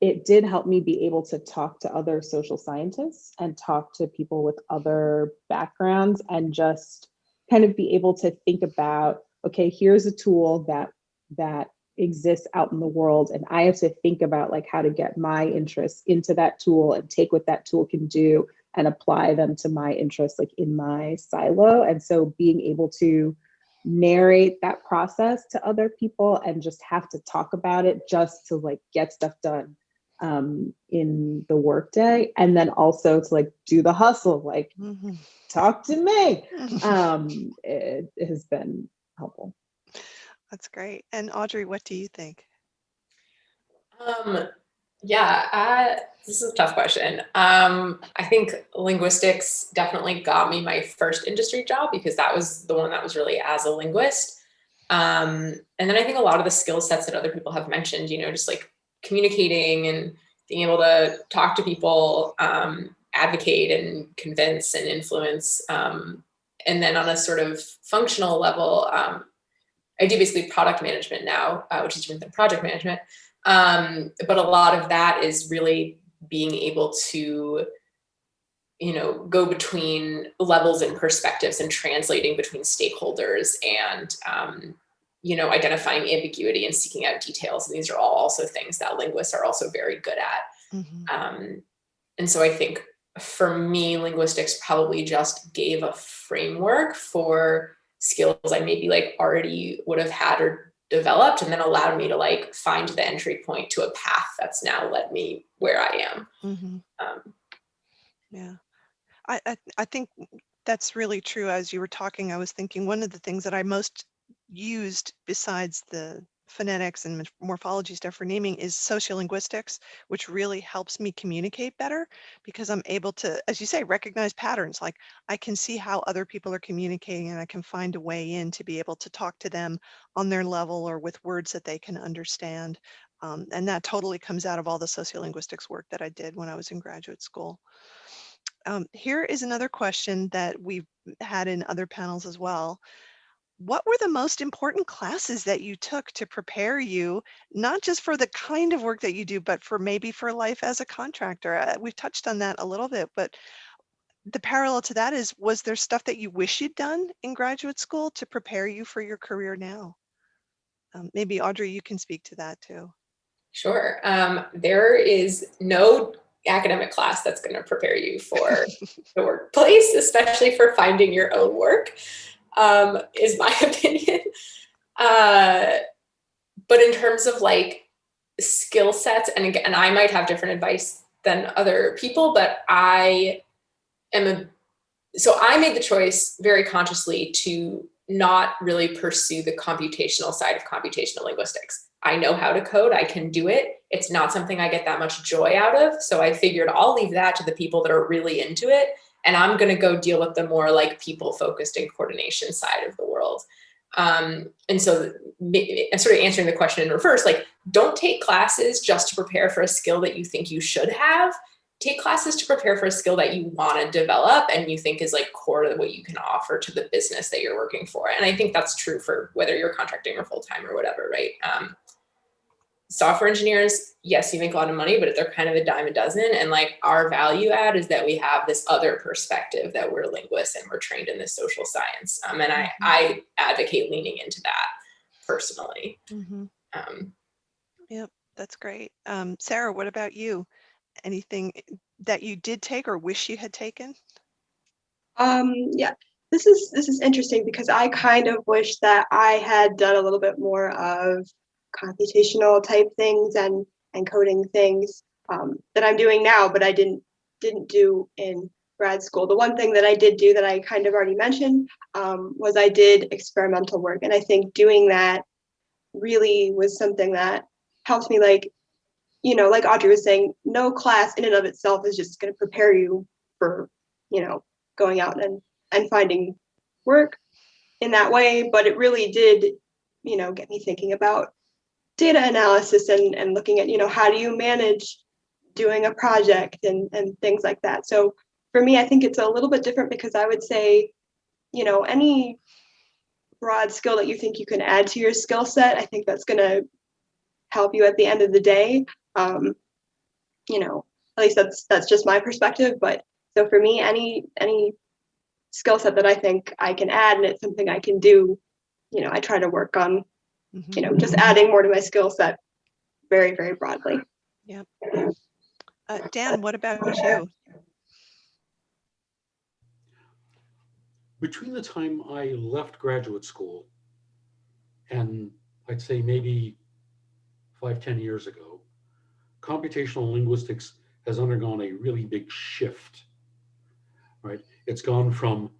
it did help me be able to talk to other social scientists and talk to people with other backgrounds and just kind of be able to think about, okay, here's a tool that that exists out in the world and I have to think about like how to get my interests into that tool and take what that tool can do and apply them to my interests like in my silo. And so being able to narrate that process to other people and just have to talk about it just to like get stuff done um, in the workday. And then also to like do the hustle, like Mhm. talk to me. Um, it, it has been helpful. That's great. And Audrey, what do you think? Um, yeah, uh, this is a tough question. Um, I think linguistics definitely got me my first industry job because that was the one that was really as a linguist. Um, and then I think a lot of the skill sets that other people have mentioned, you know, just like communicating and being able to talk to people, um, advocate and convince and influence. Um, and then on a sort of functional level, um, I do basically product management now, uh, which is different than project management. Um, but a lot of that is really being able to, you know, go between levels and perspectives and translating between stakeholders and, um, you know, identifying ambiguity and seeking out details. And these are all also things that linguists are also very good at. Mhm. Um, and so I think for me, linguistics probably just gave a framework for skills I maybe like already would have had or developed and then allowed me to like find the entry point to a path that's now led me where I am. Mhm. Um, Yeah. I, I, I think that's really true. As you were talking, I was thinking one of the things that I most used besides the phonetics and morphology stuff for naming is sociolinguistics, which really helps me communicate better because I'm able to, as you say, recognize patterns. Like I can see how other people are communicating and I can find a way in to be able to talk to them on their level or with words that they can understand. Um, and that totally comes out of all the sociolinguistics work that I did when I was in graduate school. Um, here is another question that we've had in other panels as well. What were the most important classes that you took to prepare you, not just for the kind of work that you do, but for maybe for life as a contractor? Uh, We've touched on that a little bit, but the parallel to that is, was there stuff that you wish you'd done in graduate school to prepare you for your career now? Um, maybe Audrey, you can speak to that too. Sure. Um, there is no academic class that's going to prepare you for the workplace, especially for finding your own work, um, is my opinion. Uh, but in terms of like skill sets, and again, I might have different advice than other people, but I am a, so I made the choice very consciously to not really pursue the computational side of computational linguistics. I know how to code, I can do it. It's not something I get that much joy out of. So I figured I'll leave that to the people that are really into it. And I'm gonna go deal with the more like people focused and coordination side of the world. Um, and so sort of answering the question in reverse, like don't take classes just to prepare for a skill that you think you should have. Take classes to prepare for a skill that you want to develop and you think is like core to what you can offer to the business that you're working for. And I think that's true for whether you're contracting or full-time or whatever, right? Um, software engineers, yes, you make a lot of money, but they're kind of a dime a dozen. And like our value add is that we have this other perspective that we're linguists and we're trained in this social science. Um, and I, I advocate leaning into that personally. Mhm. Um, That's great. Um, Sarah, what about you? Anything that you did take or wish you had taken? Um, yeah, this is this is interesting because I kind of wish that I had done a little bit more of computational type things and and coding things um, that I'm doing now, but I didn't didn't do in grad school. The one thing that I did do that I kind of already mentioned um, was I did experimental work, and I think doing that really was something that helped me like you know like audrey was saying no class in and of itself is just going to prepare you for you know going out and and finding work in that way but it really did you know get me thinking about data analysis and and looking at you know how do you manage doing a project and and things like that. So for me i think it's a little bit different because i would say you know any broad skill that you think you can add to your skill set i think that's going to help you at the end of the day. Um, you know at least that's that's just my perspective but so for me any any skill set that i think i can add and it's something i can do you know i try to work on You know just adding more to my skill set very very broadly Uh, Dan, what about you? between the time I left graduate school and I'd say maybe five, ten years ago, computational linguistics has undergone a really big shift, right? It's gone from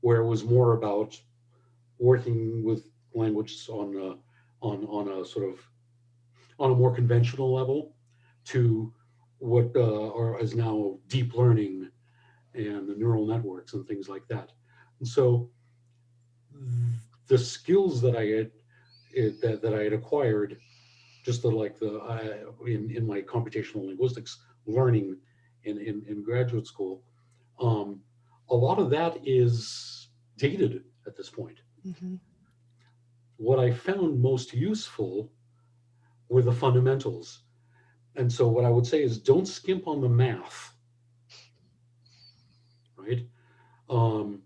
where it was more about working with languages on a, on, on a sort of, on a more conventional level to what uh, are, is now deep learning and the neural networks and things like that. And so the skills that I had it, that, that I had acquired, just the, like the uh, in in my computational linguistics learning in in, in graduate school, um, a lot of that is dated at this point. Mhm. What I found most useful were the fundamentals. And so what I would say is don't skimp on the math, right? Um,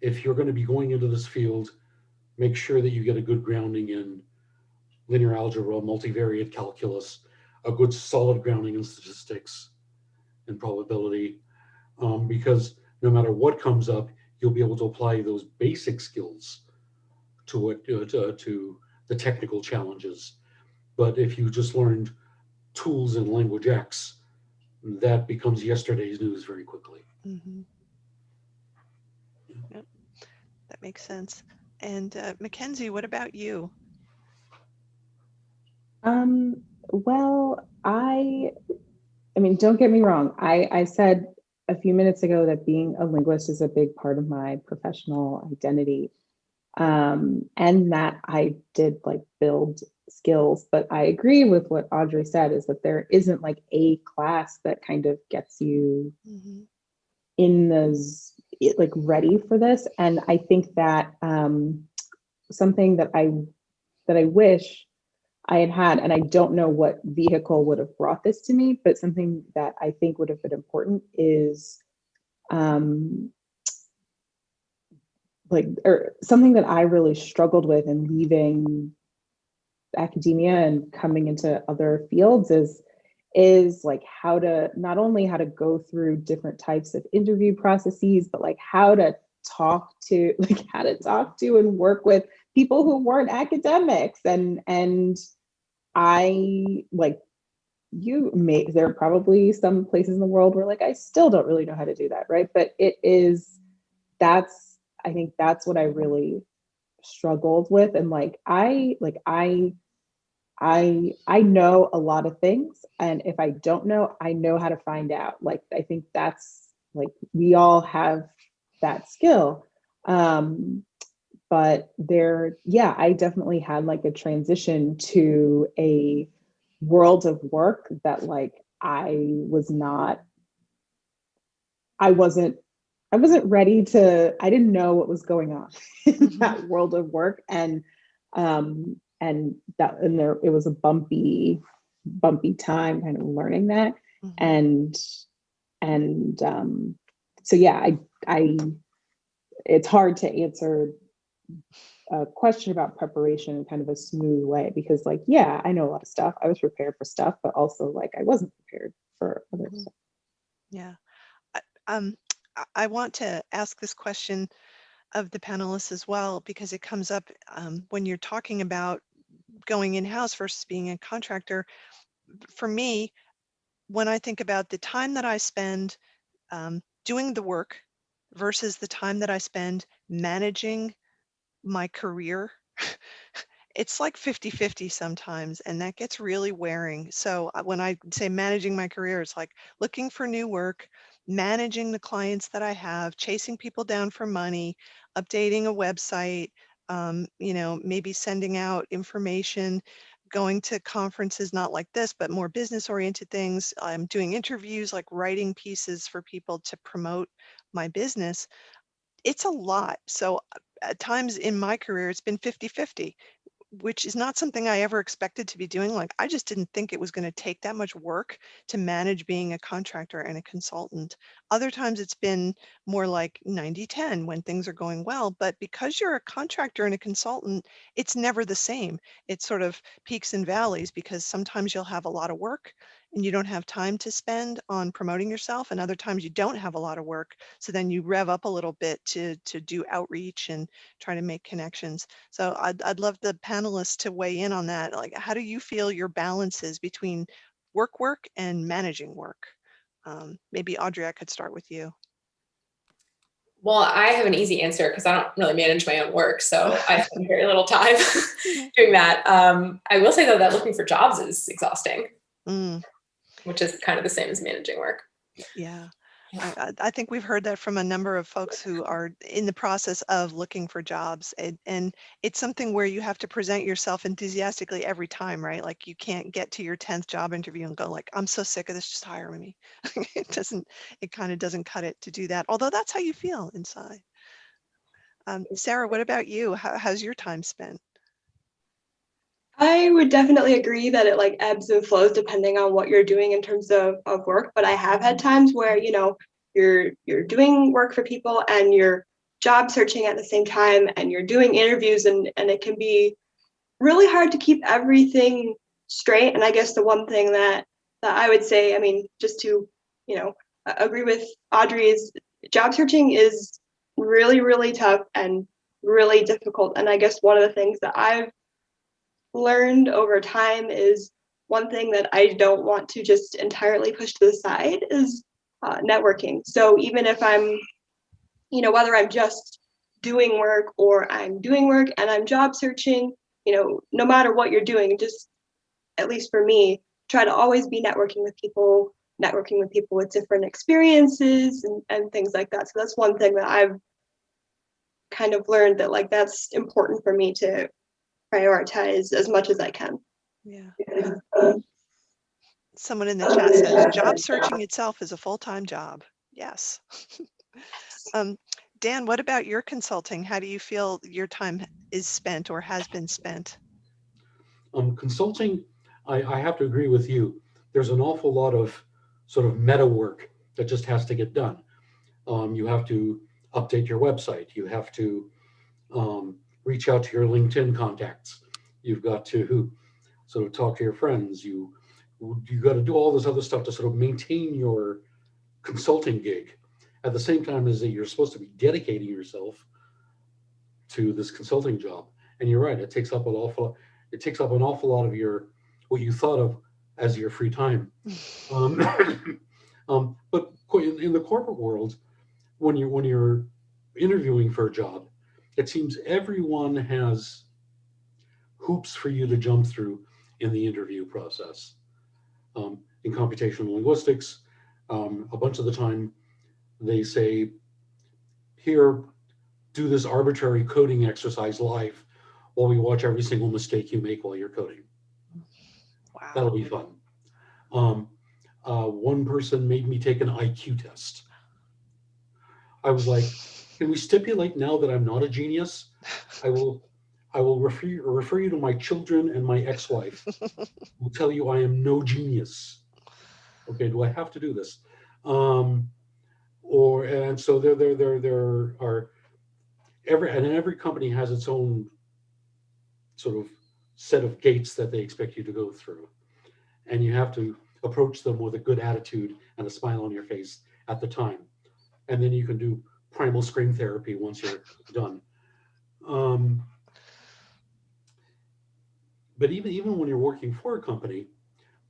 if you're going to be going into this field, make sure that you get a good grounding in linear algebra, multivariate calculus, a good solid grounding in statistics and probability, um, because no matter what comes up, you'll be able to apply those basic skills to what uh, to, to the technical challenges. But if you just learned tools in language X, that becomes yesterday's news very quickly. Mhm. Yep, that makes sense. And uh, Mackenzie, what about you? Um, well, I, I mean, don't get me wrong. I, I said a few minutes ago that being a linguist is a big part of my professional identity. Um, and that I did like build skills, but I agree with what Audrey said is that there isn't like a class that kind of gets you Mhm. in those it- like ready for this and i think that um something that I that I wish I had had, and I don't know what vehicle would have brought this to me, but something that I think would have been important is um, like, or something that I really struggled with in leaving academia and coming into other fields is is like how to not only how to go through different types of interview processes, but like how to talk to like how to talk to and work with people who weren't academics and and I like you may there are probably some places in the world where like I still don't really know how to do that, right? But it is that's I think that's what I really struggled with and like I like I I I know a lot of things and if I don't know, I know how to find out. Like I think that's like we all have that skill. Um but there yeah, I definitely had like a transition to a world of work that like I was not I wasn't I wasn't ready to I didn't know what was going on in Mhm. that world of work and um and that and there it was a bumpy bumpy time kind of learning that Mhm. and and um so yeah i i it's hard to answer a question about preparation in kind of a smooth way because like yeah i know a lot of stuff i was prepared for stuff but also like i wasn't prepared for other Mhm. stuff Yeah. Um, I- want to ask this question of the panelists as well, because it comes up um, when you're talking about going in-house versus being a contractor. For me, when I think about the time that I spend um, doing the work versus the time that I spend managing my career, it's like 50 50 sometimes, and that gets really wearing. So uh, when I say managing my career, it's like looking for new work, managing the clients that I have, chasing people down for money, updating a website, um, you know, maybe sending out information, going to conferences, not like this, but more business oriented things. I'm doing interviews, like writing pieces for people to promote my business. It's a lot. So at times in my career, it's been 50 50 which is not something I ever expected to be doing. Like, I just didn't think it was going to take that much work to manage being a contractor and a consultant. Other times it's been more like 90 10 when things are going well. But because you're a contractor and a consultant, it's never the same. It's sort of peaks and valleys because sometimes you'll have a lot of work and you don't have time to spend on promoting yourself. And other times you don't have a lot of work. So then you rev up a little bit to, to do outreach and try to make connections. So I'd, I'd love the panelists to weigh in on that. Like, how do you feel your balances between work work and managing work? Um, maybe Audrey, I could start with you. Well, I have an easy answer because I don't really manage my own work, so I spend very little time doing that. Um, I will say though that looking for jobs is exhausting, Mm, which is kind of the same as managing work. yeah. Yeah. I, I I think we've heard that from a number of folks who are in the process of looking for jobs. And, and it's something where you have to present yourself enthusiastically every time, right? Like you can't get to your 10th job interview and go like, I'm so sick of this, just hire me. it doesn't, it kind of doesn't cut it to do that. Although that's how you feel inside. Um, Sarah, what about you? How, how's your time spent? I would definitely agree that it like ebbs and flows depending on what you're doing in terms of, of work. But I have had times where, you know, you're you're doing work for people and you're job searching at the same time and you're doing interviews and, and it can be really hard to keep everything straight. And I guess the one thing that that I would say, I mean, just to, you know, agree with Audrey is job searching is really, really tough and really difficult. And I guess one of the things that I've learned over time is one thing that I don't want to just entirely push to the side is uh, networking. So even if I'm, you know, whether I'm just doing work or I'm doing work and I'm job searching, you know, no matter what you're doing, just at least for me, try to always be networking with people, networking with people with different experiences and, and things like that. So that's one thing that I've kind of learned that like that's important for me to prioritize as much as I can. Yeah. Someone in the chat says job searching itself is a full-time job. Yes. um, Dan, what about your consulting? How do you feel your time is spent or has been spent? Um, consulting, I, I have to agree with you. There's an awful lot of sort of meta work that just has to get done. Um, you have to update your website. You have to um, reach out to your LinkedIn contacts. You've got to sort of talk to your friends. You you got to do all this other stuff to sort of maintain your consulting gig at the same time as that you're supposed to be dedicating yourself to this consulting job. And you're right, it takes up an awful it takes up an awful lot of your what you thought of as your free time. Um, um, but in, in the corporate world, when you're when you're interviewing for a job, it seems everyone has hoops for you to jump through in the interview process. Um, in computational linguistics, um, a bunch of the time they say, here, do this arbitrary coding exercise live while we watch every single mistake you make while you're coding. Wow. That'll be fun. Um, uh, one person made me take an IQ test. I was like, can we stipulate now that I'm not a genius? I will, I will refer, you- refer you to my children and my ex-wife. will tell you I am no genius. Okay, do I have to do this? Um, or, and so there, there, there, there are, every, and every company has its own sort of set of gates that they expect you to go through. And you have to approach them with a good attitude and a smile on your face at the time. And then you can do primal scream therapy once you're done. Um, but even, even when you're working for a company,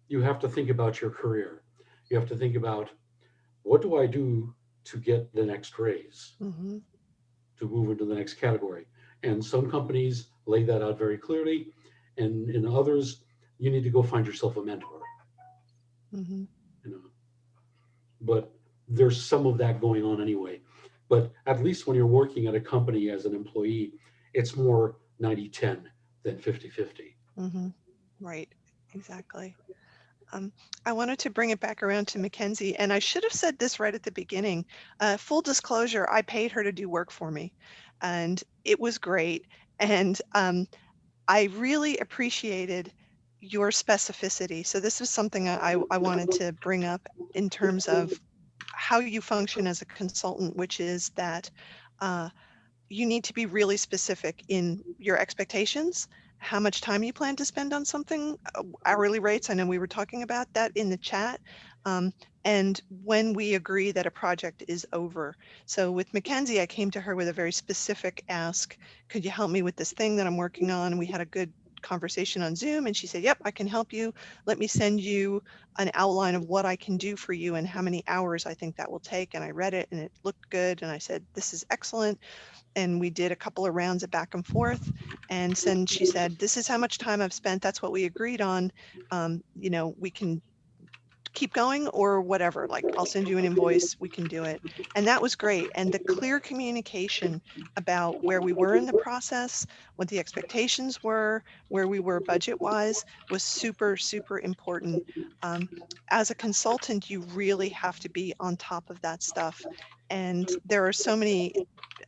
you have to think about your career. You have to think about what do I do to get the next raise? Mhm. to move into the next category. And some companies lay that out very clearly. And in others, you need to go find yourself a mentor, Mhm. you know. But there's some of that going on anyway. But at least when you're working at a company as an employee, it's more 90-10 than 50-50. Mhm. Right, exactly. Um, I wanted to bring it back around to Mackenzie, and I should have said this right at the beginning. Uh, full disclosure, I paid her to do work for me, and it was great. And um, I really appreciated your specificity. So this is something I I wanted to bring up in terms of how you function as a consultant, which is that uh, you need to be really specific in your expectations how much time you plan to spend on something, uh, hourly rates. I know we were talking about that in the chat. Um, and when we agree that a project is over. So with Mackenzie, I came to her with a very specific ask. Could you help me with this thing that I'm working on? We had a good conversation on Zoom and she said, yep, I can help you. Let me send you an outline of what I can do for you and how many hours I think that will take. And I read it and it looked good. And I said, this is excellent and we did a couple of rounds of back and forth. And then she said, this is how much time I've spent. That's what we agreed on. Um, you know, we can keep going or whatever, like I'll send you an invoice, we can do it. And that was great. And the clear communication about where we were in the process, what the expectations were, where we were budget wise was super, super important. Um, as a consultant, you really have to be on top of that stuff. And there are so many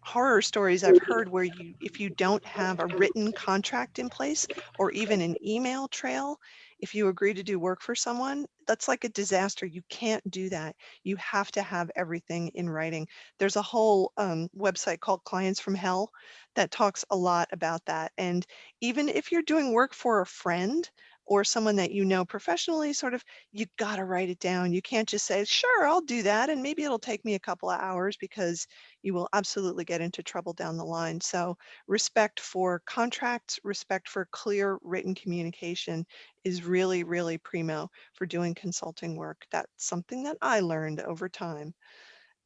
horror stories I've heard where you, if you don't have a written contract in place or even an email trail, if you agree to do work for someone, that's like a disaster. You can't do that. You have to have everything in writing. There's a whole um, website called Clients from Hell that talks a lot about that. And even if you're doing work for a friend or someone that you know professionally, sort of, you got to write it down. You can't just say, sure, I'll do that. And maybe it'll take me a couple of hours because you will absolutely get into trouble down the line. So respect for contracts, respect for clear written communication is really, really primo for doing consulting work. That's something that I learned over time.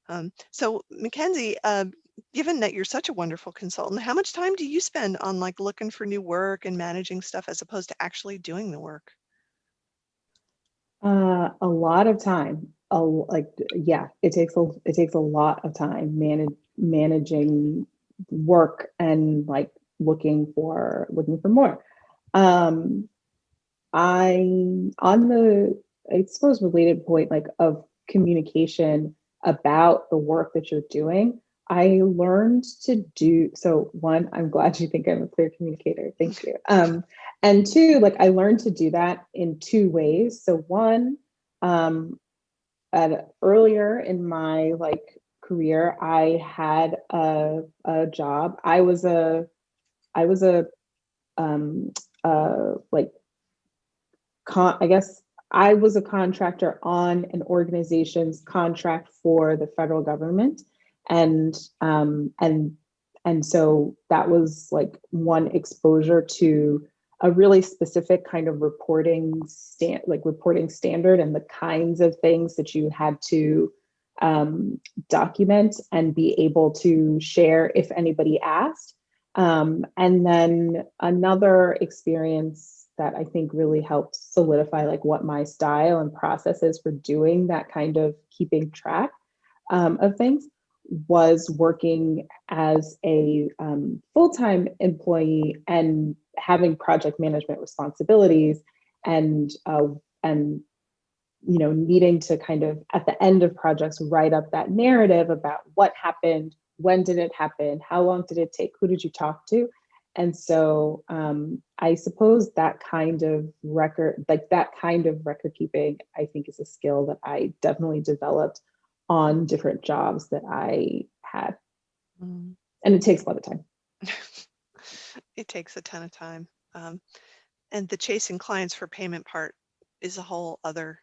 Um, so Mackenzie, uh, given that you're such a wonderful consultant, how much time do you spend on like looking for new work and managing stuff as opposed to actually doing the work? Uh, a lot of time. A, like, yeah, it takes a it takes a lot of time manage managing work and like looking for looking for more. Um, I on the I suppose related point like of communication about the work that you're doing. I learned to do so. One, I'm glad you think I'm a clear communicator. Thank you. Um, and two, like I learned to do that in two ways. So one, um, at earlier in my like career, I had a a job. I was a I was a um uh like con I guess I was a contractor on an organization's contract for the federal government and um and and so that was like one exposure to a really specific kind of reporting stand like reporting standard and the kinds of things that you had to um, document and be able to share if anybody asked. Um, and then another experience that I think really helped solidify like what my style and process is for doing that kind of keeping track um, of things was working as a um, full-time employee and having project management responsibilities and uh, and you know needing to kind of at the end of projects write up that narrative about what happened when did it happen how long did it take who did you talk to? And so um, i suppose that kind of record like that kind of record keeping i think is a skill that i definitely developed on different jobs that i had Mm. and it takes a lot of time It takes a ton of time. Um, and the chasing clients for payment part is a whole other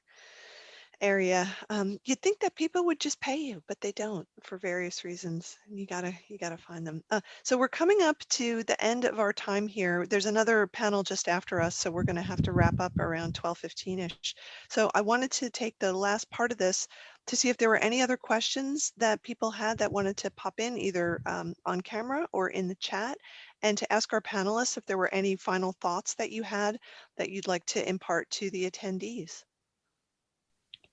area. Um, you'd think that people would just pay you, but they don't for various reasons. And you gotta you gotta find them. Uh, so we're coming up to the end of our time here. There's another panel just after us, so we're gonna have to wrap up around 12:15ish. So I wanted to take the last part of this to see if there were any other questions that people had that wanted to pop in either um, on camera or in the chat and to ask our panelists if there were any final thoughts that you had that you'd like to impart to the attendees.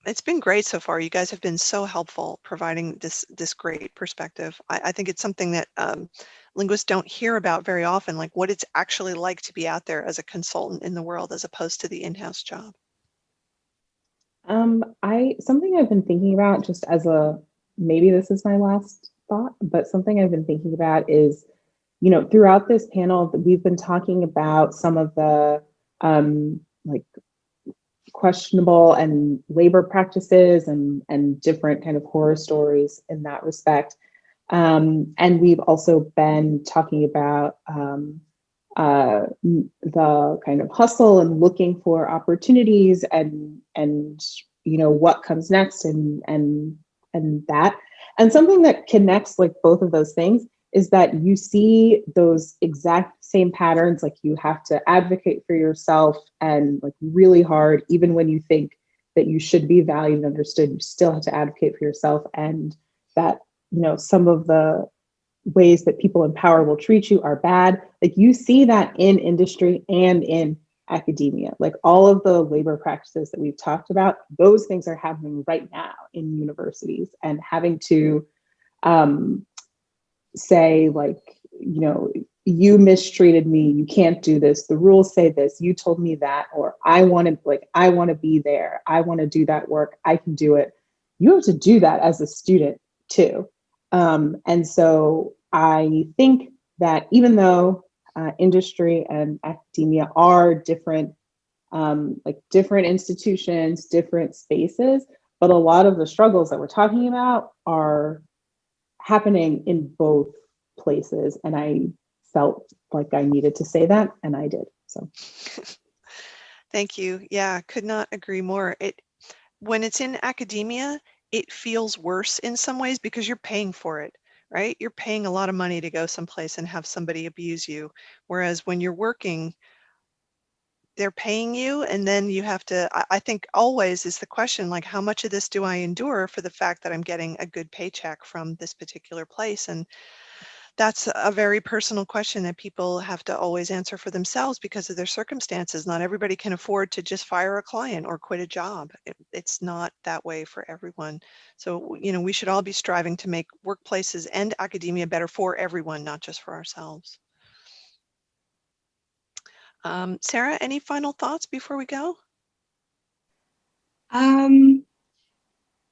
It's been great so far. You guys have been so helpful providing this this great perspective. I, I think it's something that um, linguists don't hear about very often, like what it's actually like to be out there as a consultant in the world as opposed to the in-house job. Um, I something I've been thinking about just as a maybe this is my last thought, but something I've been thinking about is, you know, throughout this panel we've been talking about some of the um, like questionable and labor practices and and different kind of horror stories in that respect. Um, and we've also been talking about um, uh, the kind of hustle and looking for opportunities and and you know what comes next and and and that. And something that connects like both of those things is that you see those exact same patterns like you have to advocate for yourself and like really hard even when you think that you should be valued and understood you still have to advocate for yourself and that you know some of the ways that people in power will treat you are bad. Like you see that in industry and in academia. Like all of the labor practices that we've talked about, those things are happening right now in universities and having to um, say like, you know, you mistreated me, you can't do this, the rules say this, you told me that, or I wanted like, I wanna be there, I wanna do that work, I can do it. You have to do that as a student too. Um, and so I think that even though uh, industry and academia are different, um, like different institutions, different spaces, but a lot of the struggles that we're talking about are happening in both places. And I felt like I needed to say that, and I did. So. Thank you. Yeah, could not agree more. It when it's in academia, it feels worse in some ways because you're paying for it right? You're paying a lot of money to go someplace and have somebody abuse you. Whereas when you're working, they're paying you and then you have to, I, think always is the question, like how much of this do I endure for the fact that I'm getting a good paycheck from this particular place? And that's a very personal question that people have to always answer for themselves because of their circumstances. Not everybody can afford to just fire a client or quit a job. It, it's not that way for everyone. So, you know, we should all be striving to make workplaces and academia better for everyone, not just for ourselves. Um, Sarah, any final thoughts before we go? Um,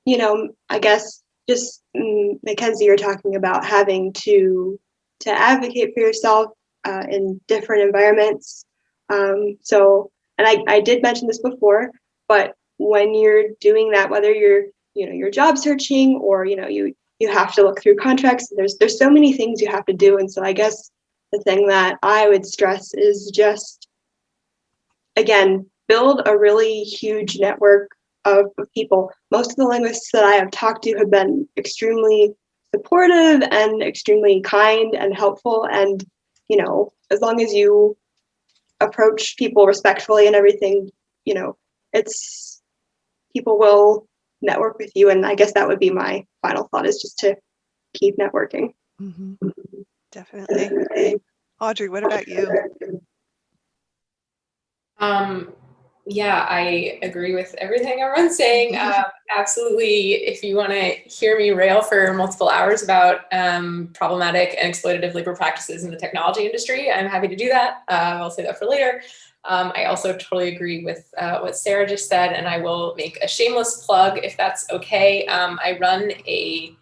you know, I guess just mm, Mackenzie, you're talking about having to to advocate for yourself uh, in different environments. Um, so, and I, I did mention this before, but when you're doing that, whether you're you know you're job searching or you know you you have to look through contracts. There's there's so many things you have to do, and so I guess the thing that I would stress is just again build a really huge network of people. Most of the linguists that I have talked to have been extremely supportive and extremely kind and helpful. And, you know, as long as you approach people respectfully and everything, you know, it's people will network with you. And I guess that would be my final thought is just to keep networking. Mhm. Definitely. Audrey, what about you? Um, yeah, I agree with everything everyone's saying. Um, absolutely. If you want to hear me rail for multiple hours about um, problematic and exploitative labor practices in the technology industry, I'm happy to do that. Uh, I'll say that for later. Um, I also totally agree with uh, what Sarah just said, and I will make a shameless plug if that's okay. Um, I run a,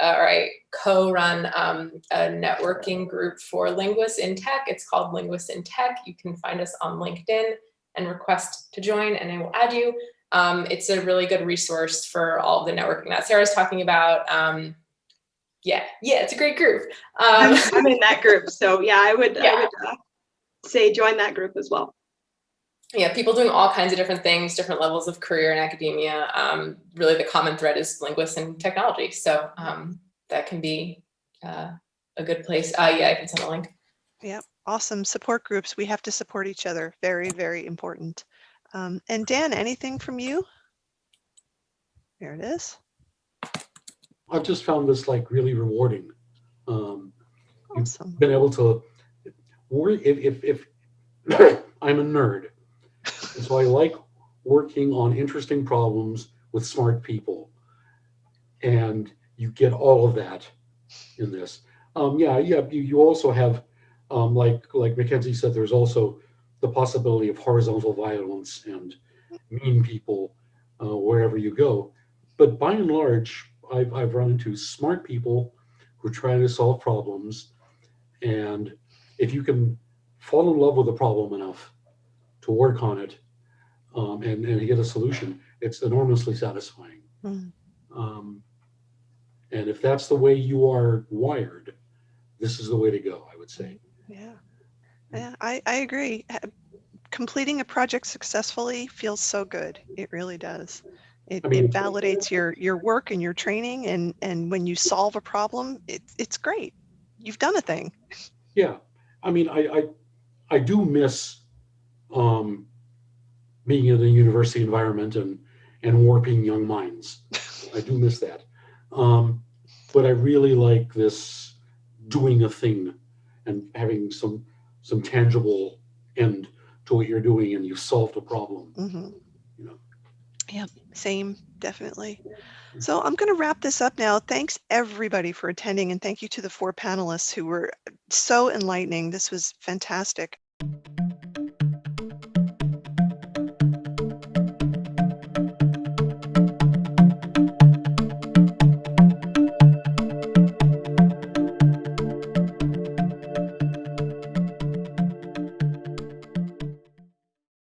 uh, or I co-run um, a networking group for linguists in tech. It's called Linguists in Tech. You can find us on LinkedIn and request to join and I will add you. Um, it's a really good resource for all the networking that Sarah's talking about. Um, yeah, yeah, it's a great group. Um, I'm, I'm in that group. So yeah, I would, Yeah. I would uh, say join that group as well. yeah, people doing all kinds of different things, different levels of career in academia. Um, really the common thread is linguists and technology. So um, that can be uh, a good place. Uh, yeah, I can send a link. Awesome. Support groups. We have to support each other. Very, very important. Um, and Dan, anything from you? There it is. I've just found this like really rewarding. Um, Awesome. been able to work if if, if I'm a nerd, and so I like working on interesting problems with smart people, and you get all of that in this. Um, yeah, yeah. You, you also have um, like like Mackenzie said, there's also the possibility of horizontal violence and mean people uh, wherever you go. But by and large, I've, I've run into smart people who are trying to solve problems and if you can fall in love with a problem enough to work on it um, and, and get a solution, it's enormously satisfying. Mm. Um, and if that's the way you are wired, this is the way to go, I would say. Yeah. Yeah, I, I agree. Completing a project successfully feels so good. It really does. It, I mean- it validates your, your work and your training and, and when you solve a problem, it, it's great. You've done a thing. Yeah, I mean, I, I, I do miss um, being in a university environment and, and warping young minds. I do miss that. Um, but I really like this doing a thing and having some some tangible end to what you're doing and you've solved a problem. Mhm. You know. Yeah, same, definitely. So I'm going to wrap this up now. Thanks everybody for attending and thank you to the four panelists who were so enlightening. This was fantastic.